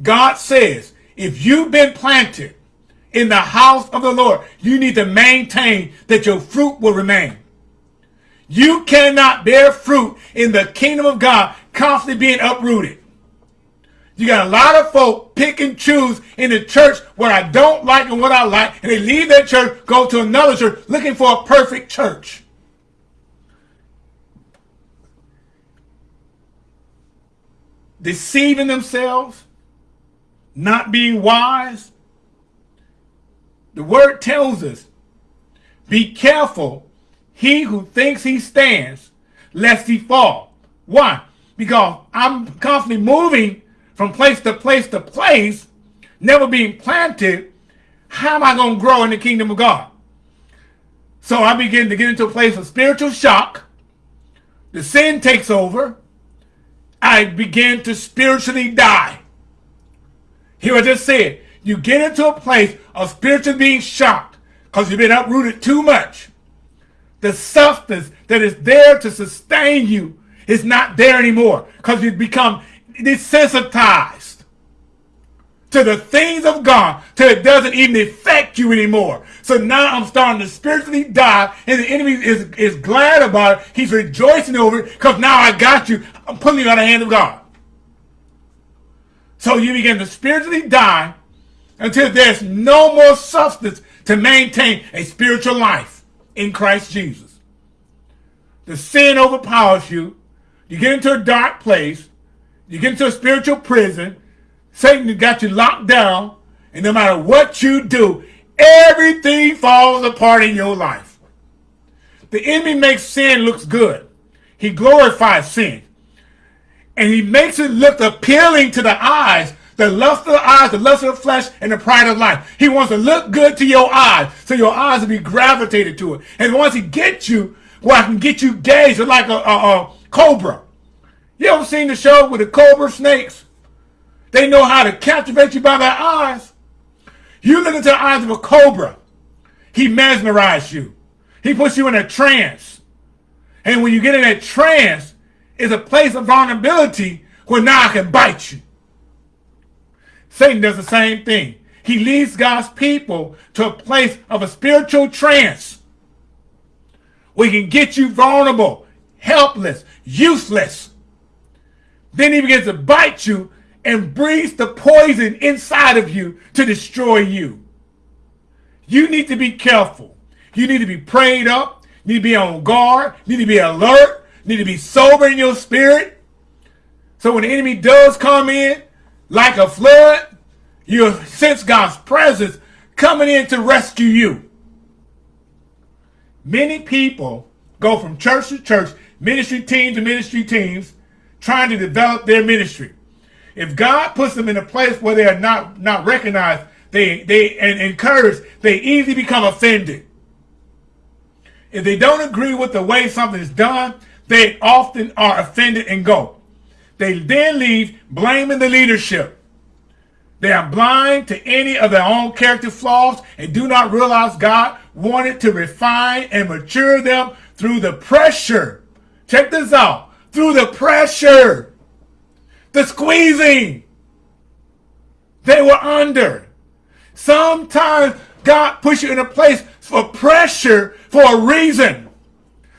God says, if you've been planted in the house of the Lord, you need to maintain that your fruit will remain. You cannot bear fruit in the kingdom of God constantly being uprooted. You got a lot of folk pick and choose in the church what I don't like and what I like, and they leave that church, go to another church looking for a perfect church. Deceiving themselves, not being wise, the word tells us, be careful, he who thinks he stands, lest he fall. Why? Because I'm constantly moving from place to place to place, never being planted. How am I going to grow in the kingdom of God? So I begin to get into a place of spiritual shock. The sin takes over. I begin to spiritually die. Here I just said, you get into a place of spiritually being shocked because you've been uprooted too much. The substance that is there to sustain you is not there anymore because you've become desensitized to the things of God till it doesn't even affect you anymore. So now I'm starting to spiritually die and the enemy is, is glad about it. He's rejoicing over it because now I got you. I'm putting you out of the hand of God. So you begin to spiritually die until there's no more substance to maintain a spiritual life in Christ Jesus. The sin overpowers you. You get into a dark place. You get into a spiritual prison. Satan got you locked down. And no matter what you do, everything falls apart in your life. The enemy makes sin looks good. He glorifies sin. And he makes it look appealing to the eyes the lust of the eyes, the lust of the flesh, and the pride of life. He wants to look good to your eyes, so your eyes will be gravitated to it. And once he gets you, well, I can get you gazed like a, a, a cobra. You ever seen the show with the cobra snakes? They know how to captivate you by their eyes. You look into the eyes of a cobra. He mesmerizes you. He puts you in a trance. And when you get in that trance, it's a place of vulnerability where now I can bite you. Satan does the same thing. He leads God's people to a place of a spiritual trance We can get you vulnerable, helpless, useless. Then he begins to bite you and breathes the poison inside of you to destroy you. You need to be careful. You need to be prayed up. You need to be on guard. You need to be alert. need to be sober in your spirit. So when the enemy does come in like a flood, you sense God's presence coming in to rescue you. Many people go from church to church, ministry teams to ministry teams, trying to develop their ministry. If God puts them in a place where they are not, not recognized, they, they and encouraged, they easily become offended. If they don't agree with the way something is done, they often are offended and go. They then leave blaming the leadership. They are blind to any of their own character flaws and do not realize God wanted to refine and mature them through the pressure. Check this out. Through the pressure the squeezing they were under. Sometimes God puts you in a place for pressure for a reason.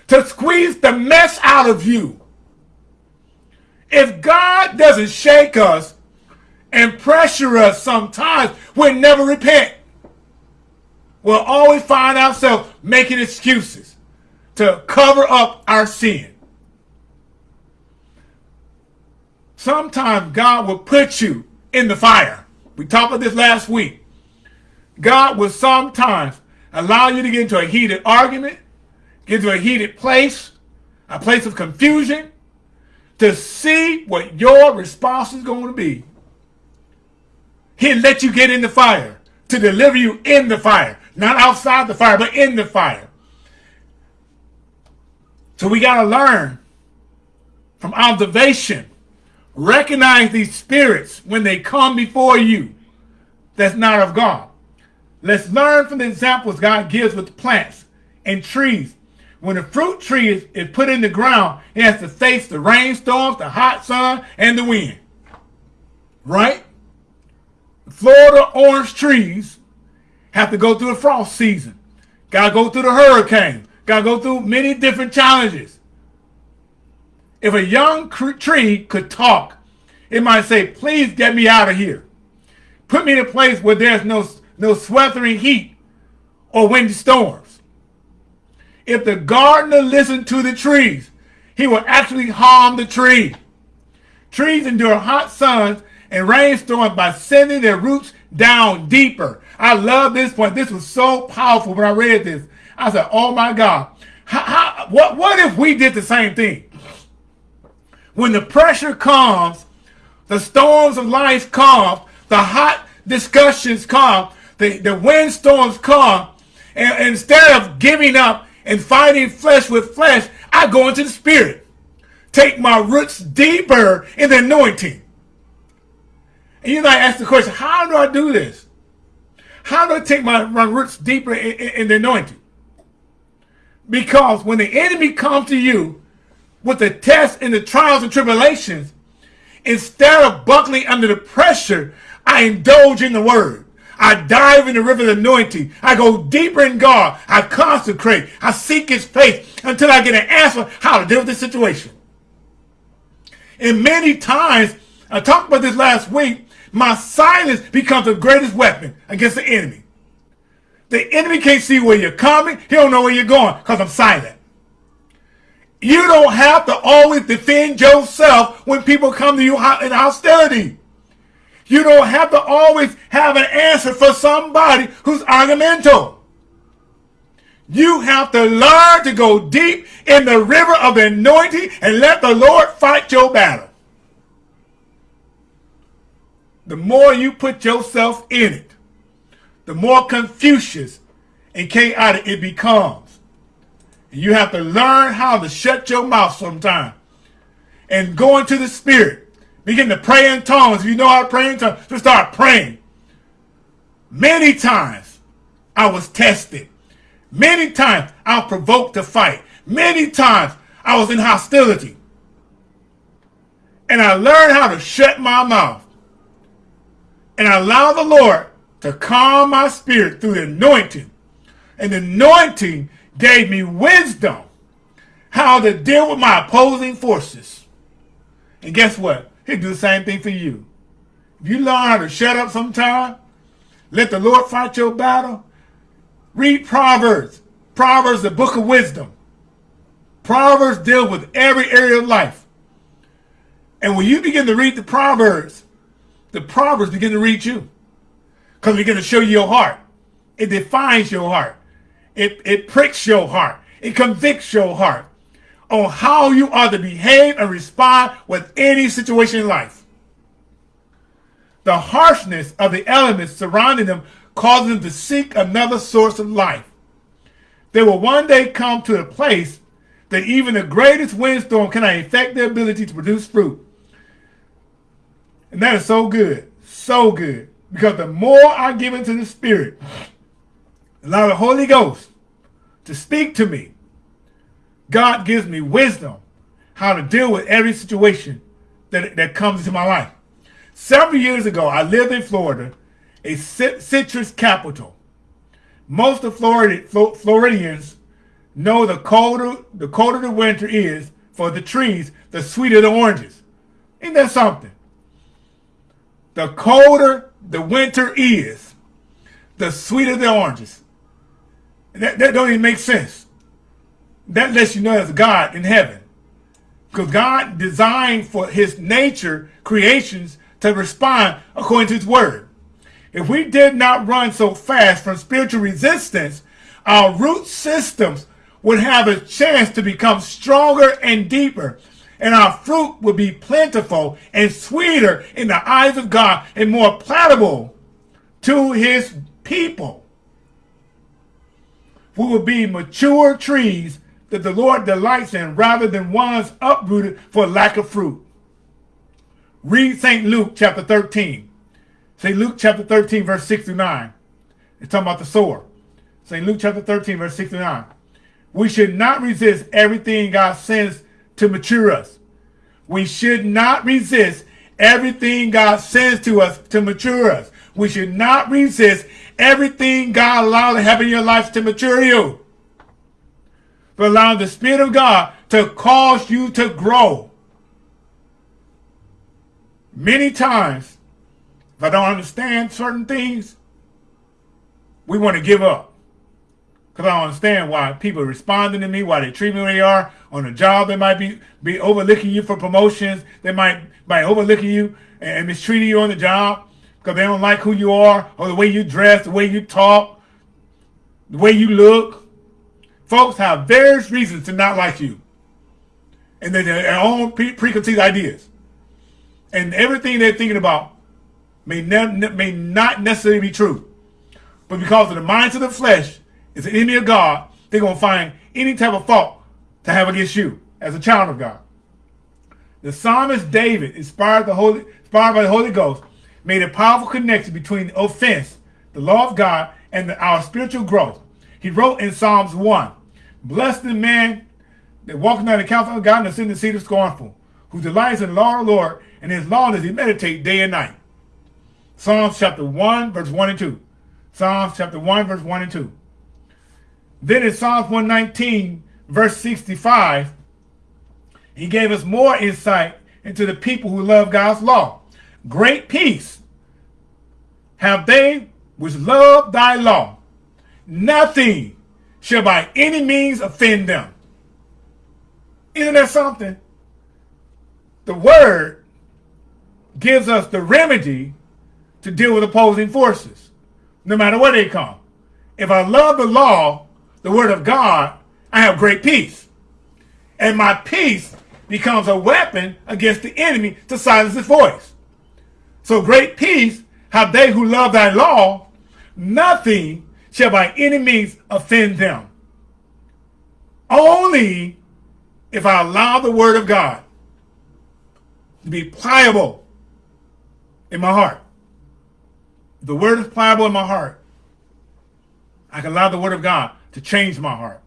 To squeeze the mess out of you. If God doesn't shake us and pressure us sometimes, we'll never repent. We'll always find ourselves making excuses to cover up our sin. sometimes God will put you in the fire. We talked about this last week. God will sometimes allow you to get into a heated argument, get into a heated place, a place of confusion, to see what your response is going to be. He'll let you get in the fire to deliver you in the fire. Not outside the fire, but in the fire. So we got to learn from observation Recognize these spirits when they come before you that's not of God. Let's learn from the examples God gives with plants and trees. When a fruit tree is, is put in the ground, it has to face the rainstorms, the hot sun, and the wind. Right? Florida orange trees have to go through the frost season. Got to go through the hurricane. Got to go through many different challenges. If a young tree could talk, it might say, please get me out of here. Put me in a place where there's no, no sweltering heat or windy storms. If the gardener listened to the trees, he would actually harm the tree. Trees endure hot suns and rainstorms by sending their roots down deeper. I love this point. This was so powerful when I read this. I said, oh my God. How, how, what, what if we did the same thing? when the pressure comes, the storms of life come, the hot discussions come, the, the windstorms come, and instead of giving up and fighting flesh with flesh, I go into the spirit. Take my roots deeper in the anointing. And might ask the question, how do I do this? How do I take my, my roots deeper in, in, in the anointing? Because when the enemy comes to you with the tests and the trials and tribulations, instead of buckling under the pressure, I indulge in the word. I dive in the river of anointing. I go deeper in God. I consecrate. I seek his face until I get an answer how to deal with this situation. And many times, I talked about this last week, my silence becomes the greatest weapon against the enemy. The enemy can't see where you're coming. He don't know where you're going because I'm silent. You don't have to always defend yourself when people come to you in hostility. You don't have to always have an answer for somebody who's argumental. You have to learn to go deep in the river of anointing and let the Lord fight your battle. The more you put yourself in it, the more confusing and chaotic it becomes. You have to learn how to shut your mouth sometime and go into the spirit. Begin to pray in tongues. If you know how to pray in tongues, just start praying. Many times I was tested. Many times I was provoked to fight. Many times I was in hostility. And I learned how to shut my mouth and allow the Lord to calm my spirit through the anointing. And the anointing gave me wisdom how to deal with my opposing forces. And guess what? He'll do the same thing for you. If you learn how to shut up sometime, let the Lord fight your battle, read Proverbs. Proverbs, the book of wisdom. Proverbs deal with every area of life. And when you begin to read the Proverbs, the Proverbs begin to read you. Because begin to show you your heart. It defines your heart. It, it pricks your heart. It convicts your heart on how you are to behave and respond with any situation in life. The harshness of the elements surrounding them causes them to seek another source of life. They will one day come to a place that even the greatest windstorm cannot affect their ability to produce fruit. And that is so good, so good. Because the more I give into the Spirit, allow the Holy Ghost to speak to me, God gives me wisdom how to deal with every situation that, that comes into my life. Several years ago, I lived in Florida, a citrus capital. Most of Florida, Floridians know the colder the colder the winter is for the trees, the sweeter the oranges. Ain't that something? The colder the winter is, the sweeter the oranges. That, that don't even make sense. That lets you know there's God in heaven. Because God designed for his nature creations to respond according to his word. If we did not run so fast from spiritual resistance, our root systems would have a chance to become stronger and deeper, and our fruit will be plentiful and sweeter in the eyes of God and more palatable to his people. We will be mature trees that the Lord delights in rather than ones uprooted for lack of fruit. Read St. Luke chapter 13. St. Luke chapter 13, verse 6 through 9. It's talking about the sower. St. Luke chapter 13, verse 6 through 9. We should not resist everything God sends to mature us. We should not resist everything God sends to us to mature us. We should not resist everything God allows to happen in your life to mature you. But allow the Spirit of God to cause you to grow. Many times, if I don't understand certain things, we want to give up. Because I don't understand why people are responding to me, why they treat me where they are. On a job, they might be, be overlooking you for promotions. They might, might overlooking you and mistreating you on the job because they don't like who you are or the way you dress, the way you talk, the way you look. Folks have various reasons to not like you. And they their own pre preconceived ideas and everything they're thinking about may, may not necessarily be true. But because of the minds of the flesh is an enemy of God, they're going to find any type of fault to have against you as a child of God. The psalmist David, inspired, the Holy, inspired by the Holy Ghost, made a powerful connection between offense, the law of God, and the, our spiritual growth. He wrote in Psalms 1, Blessed the man that walks not in the counsel of God and the sin the seat of scornful, who delights in the law of the Lord, and his law does he meditate day and night. Psalms chapter 1, verse 1 and 2. Psalms chapter 1, verse 1 and 2. Then in Psalms 119, verse 65, he gave us more insight into the people who love God's law. Great peace have they which love thy law. Nothing shall by any means offend them. Isn't that something? The word gives us the remedy to deal with opposing forces, no matter where they come. If I love the law, the word of God, I have great peace. And my peace becomes a weapon against the enemy to silence his voice. So great peace have they who love thy law, nothing shall by any means offend them. Only if I allow the word of God to be pliable in my heart. The word is pliable in my heart. I can allow the word of God to change my heart.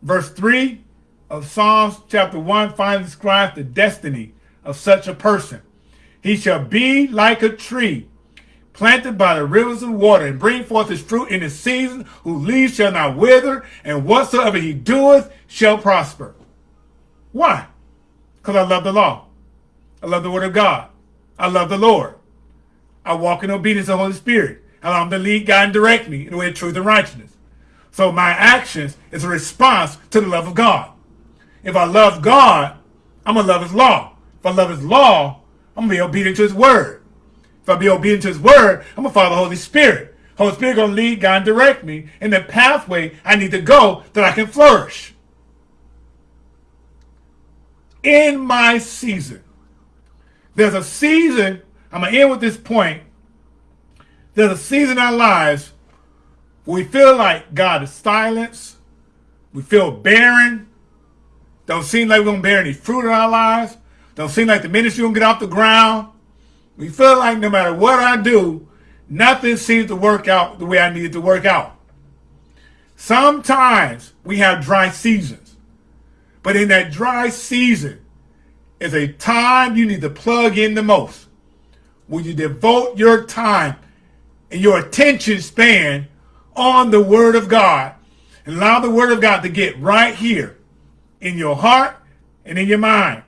Verse 3 of Psalms chapter 1 finally describes the destiny of such a person. He shall be like a tree planted by the rivers of water and bring forth his fruit in his season, whose leaves shall not wither, and whatsoever he doeth shall prosper. Why? Because I love the law. I love the word of God. I love the Lord. I walk in obedience to the Holy Spirit. Allow him to lead, guide, and direct me in the way of truth and righteousness. So my actions is a response to the love of God. If I love God, I'm going to love his law. If I love his law, I'm going to be obedient to his word. If I be obedient to his word, I'm going to follow the Holy Spirit. Holy Spirit going to lead, God, and direct me in the pathway I need to go that I can flourish. In my season, there's a season, I'm going to end with this point. There's a season in our lives we feel like God is silent. We feel barren. Don't seem like we're going to bear any fruit in our lives. Don't seem like the ministry going to get off the ground. We feel like no matter what I do, nothing seems to work out the way I need it to work out. Sometimes we have dry seasons. But in that dry season is a time you need to plug in the most. When you devote your time and your attention span on the Word of God and allow the Word of God to get right here in your heart and in your mind.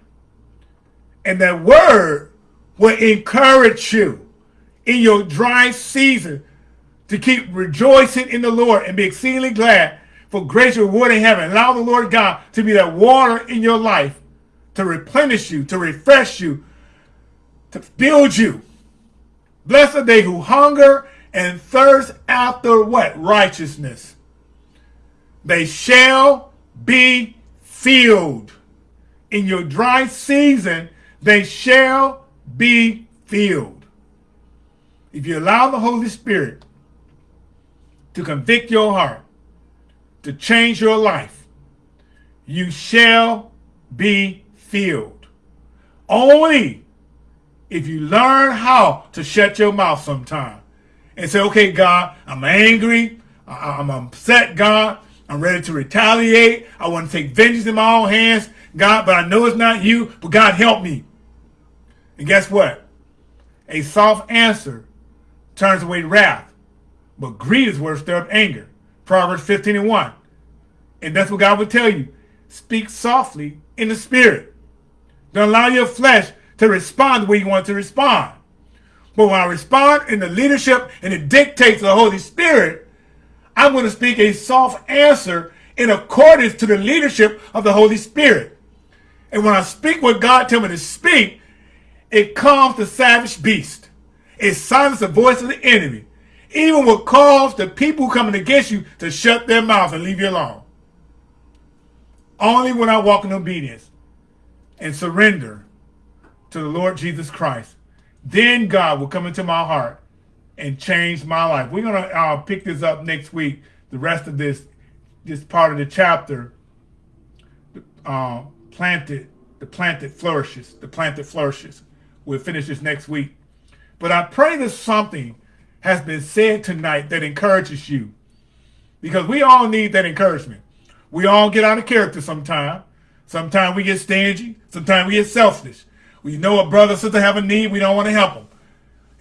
And that Word will encourage you in your dry season to keep rejoicing in the Lord and be exceedingly glad for grace reward in heaven. Allow the Lord God to be that water in your life to replenish you, to refresh you, to build you. Blessed are they who hunger and thirst after what? Righteousness. They shall be filled. In your dry season, they shall be filled. If you allow the Holy Spirit to convict your heart, to change your life, you shall be filled. Only if you learn how to shut your mouth sometime and say, okay, God, I'm angry. I'm upset, God. I'm ready to retaliate. I want to take vengeance in my own hands, God, but I know it's not you, but God, help me. And guess what? A soft answer turns away wrath, but greed is worth stir up anger. Proverbs 15 and 1. And that's what God would tell you. Speak softly in the spirit. Don't allow your flesh to respond the way you want to respond. But when I respond in the leadership and the dictates of the Holy Spirit, I'm going to speak a soft answer in accordance to the leadership of the Holy Spirit. And when I speak what God tells me to speak, it calms the savage beast. It silences the voice of the enemy. Even will cause the people coming against you to shut their mouths and leave you alone. Only when I walk in obedience and surrender to the Lord Jesus Christ, then God will come into my heart and change my life. We're going to uh, pick this up next week, the rest of this this part of the chapter, uh, planted, the planted flourishes, the planted flourishes. We'll finish this next week. But I pray that something has been said tonight that encourages you. Because we all need that encouragement. We all get out of character sometime. Sometimes we get stingy. Sometimes we get selfish. We know a brother sister have a need. We don't want to help them.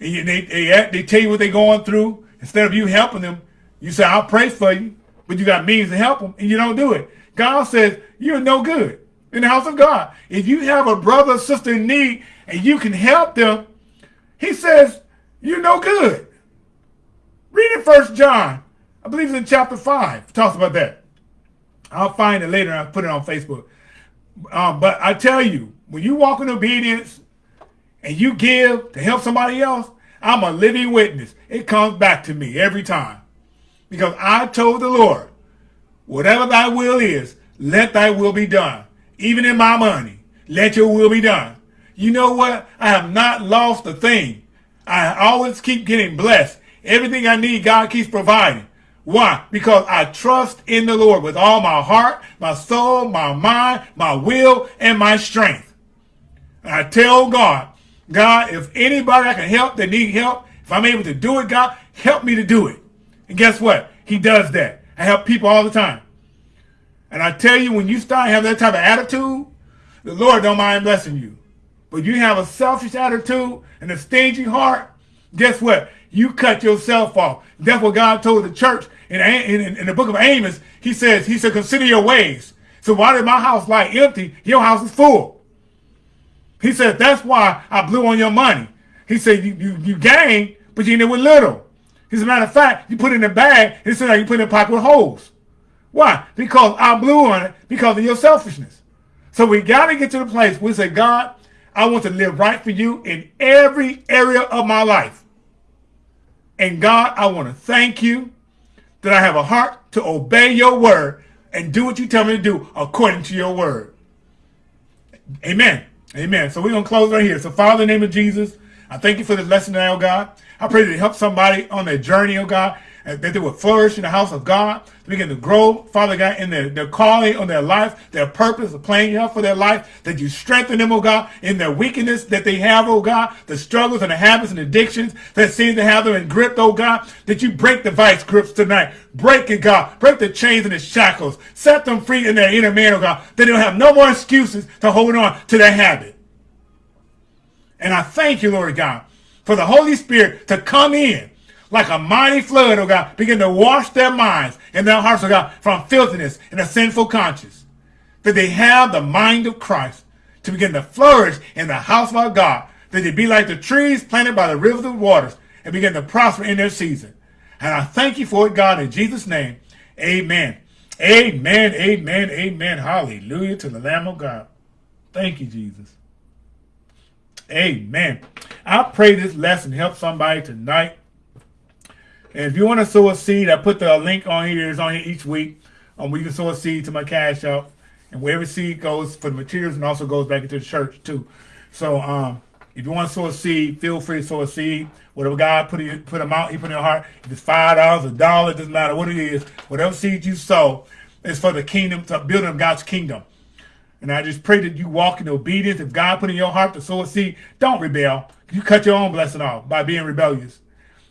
And they, they, they tell you what they're going through. Instead of you helping them, you say, I'll pray for you. But you got means to help them, and you don't do it. God says, you're no good in the house of God. If you have a brother or sister in need and you can help them, he says, you're no good. Read it First John. I believe it's in chapter 5. It talks about that. I'll find it later. I'll put it on Facebook. Um, but I tell you, when you walk in obedience and you give to help somebody else, I'm a living witness. It comes back to me every time. Because I told the Lord, whatever thy will is, let thy will be done. Even in my money, let your will be done. You know what? I have not lost a thing. I always keep getting blessed. Everything I need, God keeps providing. Why? Because I trust in the Lord with all my heart, my soul, my mind, my will, and my strength. I tell God, God, if anybody I can help that need help, if I'm able to do it, God, help me to do it. And guess what? He does that. I help people all the time. And I tell you, when you start having that type of attitude, the Lord don't mind blessing you. But you have a selfish attitude and a stingy heart, guess what? You cut yourself off. That's what God told the church in, in, in the book of Amos. He says, he said, consider your ways. So why did my house lie empty? Your house is full. He said, that's why I blew on your money. He said, you, you, you gained, but you it with little. As a matter of fact, you put it in a bag, he said, you put it in a pocket with holes. Why? Because I blew on it because of your selfishness. So we got to get to the place where we say, God, I want to live right for you in every area of my life. And God, I want to thank you that I have a heart to obey your word and do what you tell me to do according to your word. Amen. Amen. So we're going to close right here. So Father, in the name of Jesus, I thank you for this lesson now, God. I pray that it help somebody on their journey, oh God that they would flourish in the house of God, to begin to grow, Father God, in their, their calling on their life, their purpose, the plan you have for their life, that you strengthen them, oh God, in their weakness that they have, oh God, the struggles and the habits and addictions that seem to have them in grip, oh God, that you break the vice grips tonight. Break it, God. Break the chains and the shackles. Set them free in their inner man, oh God, that they don't have no more excuses to hold on to their habit. And I thank you, Lord God, for the Holy Spirit to come in like a mighty flood, oh God, begin to wash their minds and their hearts, oh God, from filthiness and a sinful conscience. That they have the mind of Christ to begin to flourish in the house of our God. That they be like the trees planted by the rivers of waters and begin to prosper in their season. And I thank you for it, God, in Jesus' name. Amen. Amen. Amen. Amen. Hallelujah to the Lamb of God. Thank you, Jesus. Amen. I pray this lesson helps somebody tonight and if you want to sow a seed, I put the link on here. It's on here each week. Um, where you can sow a seed to my Cash App. And wherever seed goes for the materials and also goes back into the church too. So um, if you want to sow a seed, feel free to sow a seed. Whatever God put in, put them out, He put in your heart. If it's five dollars, a dollar, doesn't matter what it is. Whatever seed you sow is for the kingdom, to building up God's kingdom. And I just pray that you walk in obedience. If God put in your heart to sow a seed, don't rebel. You cut your own blessing off by being rebellious.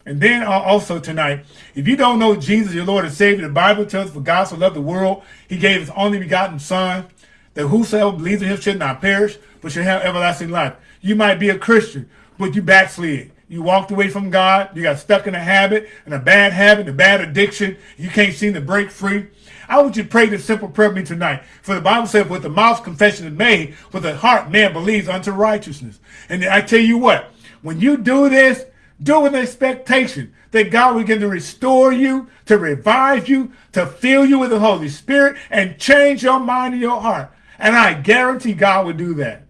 And then uh, also tonight, if you don't know Jesus, your Lord and Savior, the Bible tells us for God so loved the world, he gave his only begotten son, that whosoever believes in him should not perish, but should have everlasting life. You might be a Christian, but you backslid. You walked away from God. You got stuck in a habit, in a bad habit, a bad addiction. You can't seem to break free. I want you to pray this simple prayer with me tonight. For the Bible says, with the mouth confession is made, with the heart man believes unto righteousness. And I tell you what, when you do this, do it with expectation that God will begin to restore you, to revive you, to fill you with the Holy Spirit, and change your mind and your heart. And I guarantee God will do that.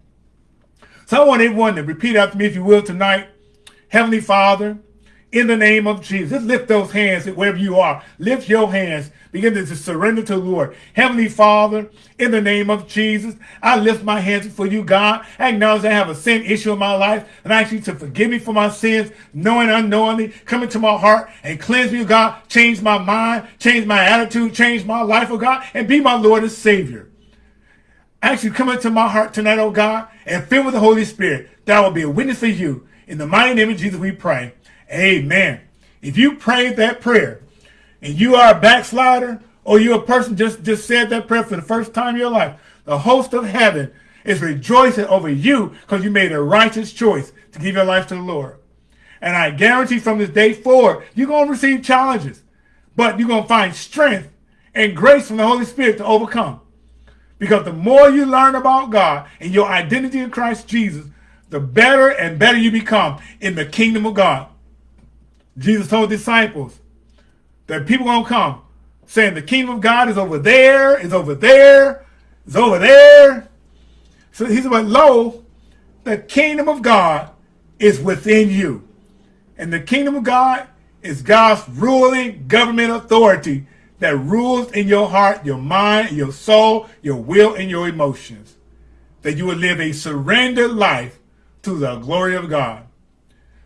So I want everyone to repeat after me, if you will, tonight. Heavenly Father, in the name of Jesus. Lift those hands wherever you are. Lift your hands. Begin to surrender to the Lord. Heavenly Father, in the name of Jesus, I lift my hands before you, God. I acknowledge I have a sin issue in my life, and I ask you to forgive me for my sins, knowing unknowingly, come into my heart and cleanse me, oh God. Change my mind, change my attitude, change my life, oh God, and be my Lord and Savior. I ask you come into my heart tonight, oh God, and fill with the Holy Spirit, that I will be a witness for you. In the mighty name of Jesus, we pray. Amen. If you prayed that prayer and you are a backslider or you're a person just, just said that prayer for the first time in your life, the host of heaven is rejoicing over you because you made a righteous choice to give your life to the Lord. And I guarantee from this day forward, you're going to receive challenges, but you're going to find strength and grace from the Holy Spirit to overcome. Because the more you learn about God and your identity in Christ Jesus, the better and better you become in the kingdom of God. Jesus told disciples that people gonna come saying the kingdom of God is over there, is over there, is over there. So he said, but lo, the kingdom of God is within you. And the kingdom of God is God's ruling government authority that rules in your heart, your mind, your soul, your will, and your emotions. That you will live a surrendered life to the glory of God.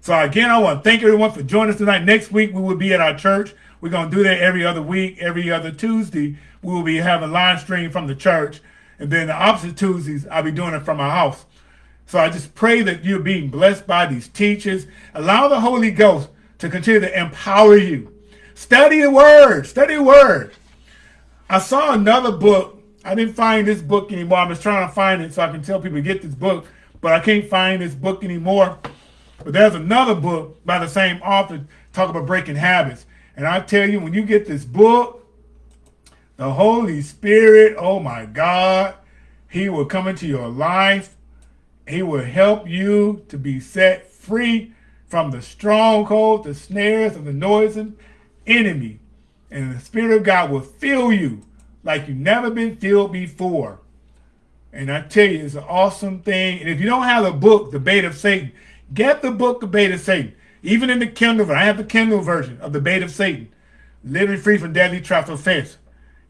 So again, I want to thank everyone for joining us tonight. Next week, we will be at our church. We're going to do that every other week, every other Tuesday. We will be having live stream from the church. And then the opposite Tuesdays, I'll be doing it from my house. So I just pray that you're being blessed by these teachers. Allow the Holy Ghost to continue to empower you. Study the word. Study the word. I saw another book. I didn't find this book anymore. I was trying to find it so I can tell people to get this book, but I can't find this book anymore. But there's another book by the same author talk about breaking habits. And I tell you, when you get this book, the Holy Spirit, oh my God, he will come into your life. He will help you to be set free from the stronghold, the snares of the noisome enemy. And the Spirit of God will fill you like you've never been filled before. And I tell you, it's an awesome thing. And if you don't have the book, The Bait of Satan, get the book, The Bait of Satan. Even in the Kindle, I have the Kindle version of The Bait of Satan, Living Free from Deadly Traps of Offense.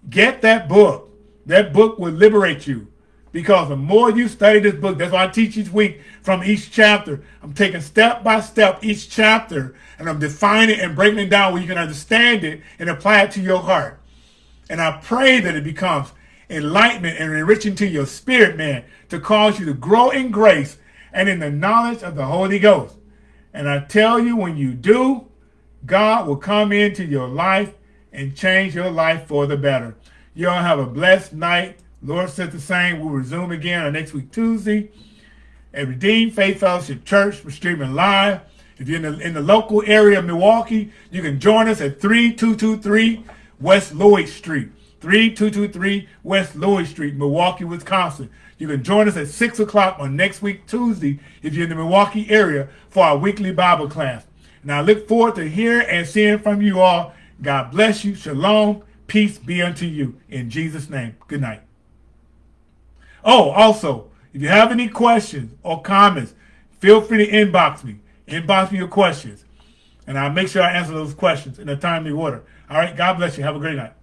Get that book. That book will liberate you. Because the more you study this book, that's why I teach each week from each chapter. I'm taking step by step each chapter and I'm defining it and breaking it down where you can understand it and apply it to your heart. And I pray that it becomes enlightenment and enriching to your spirit, man, to cause you to grow in grace and in the knowledge of the Holy Ghost. And I tell you, when you do, God will come into your life and change your life for the better. Y'all have a blessed night. Lord said the same. We'll resume again on next week, Tuesday. At Redeemed Faith Fellowship Church, we're streaming live. If you're in the, in the local area of Milwaukee, you can join us at 3223 West Lloyd Street. 3223 West Lloyd Street, Milwaukee, Wisconsin. You can join us at 6 o'clock on next week, Tuesday, if you're in the Milwaukee area for our weekly Bible class. And I look forward to hearing and seeing from you all. God bless you. Shalom. Peace be unto you. In Jesus' name. Good night. Oh, also, if you have any questions or comments, feel free to inbox me. Inbox me your questions. And I'll make sure I answer those questions in a timely order. All right. God bless you. Have a great night.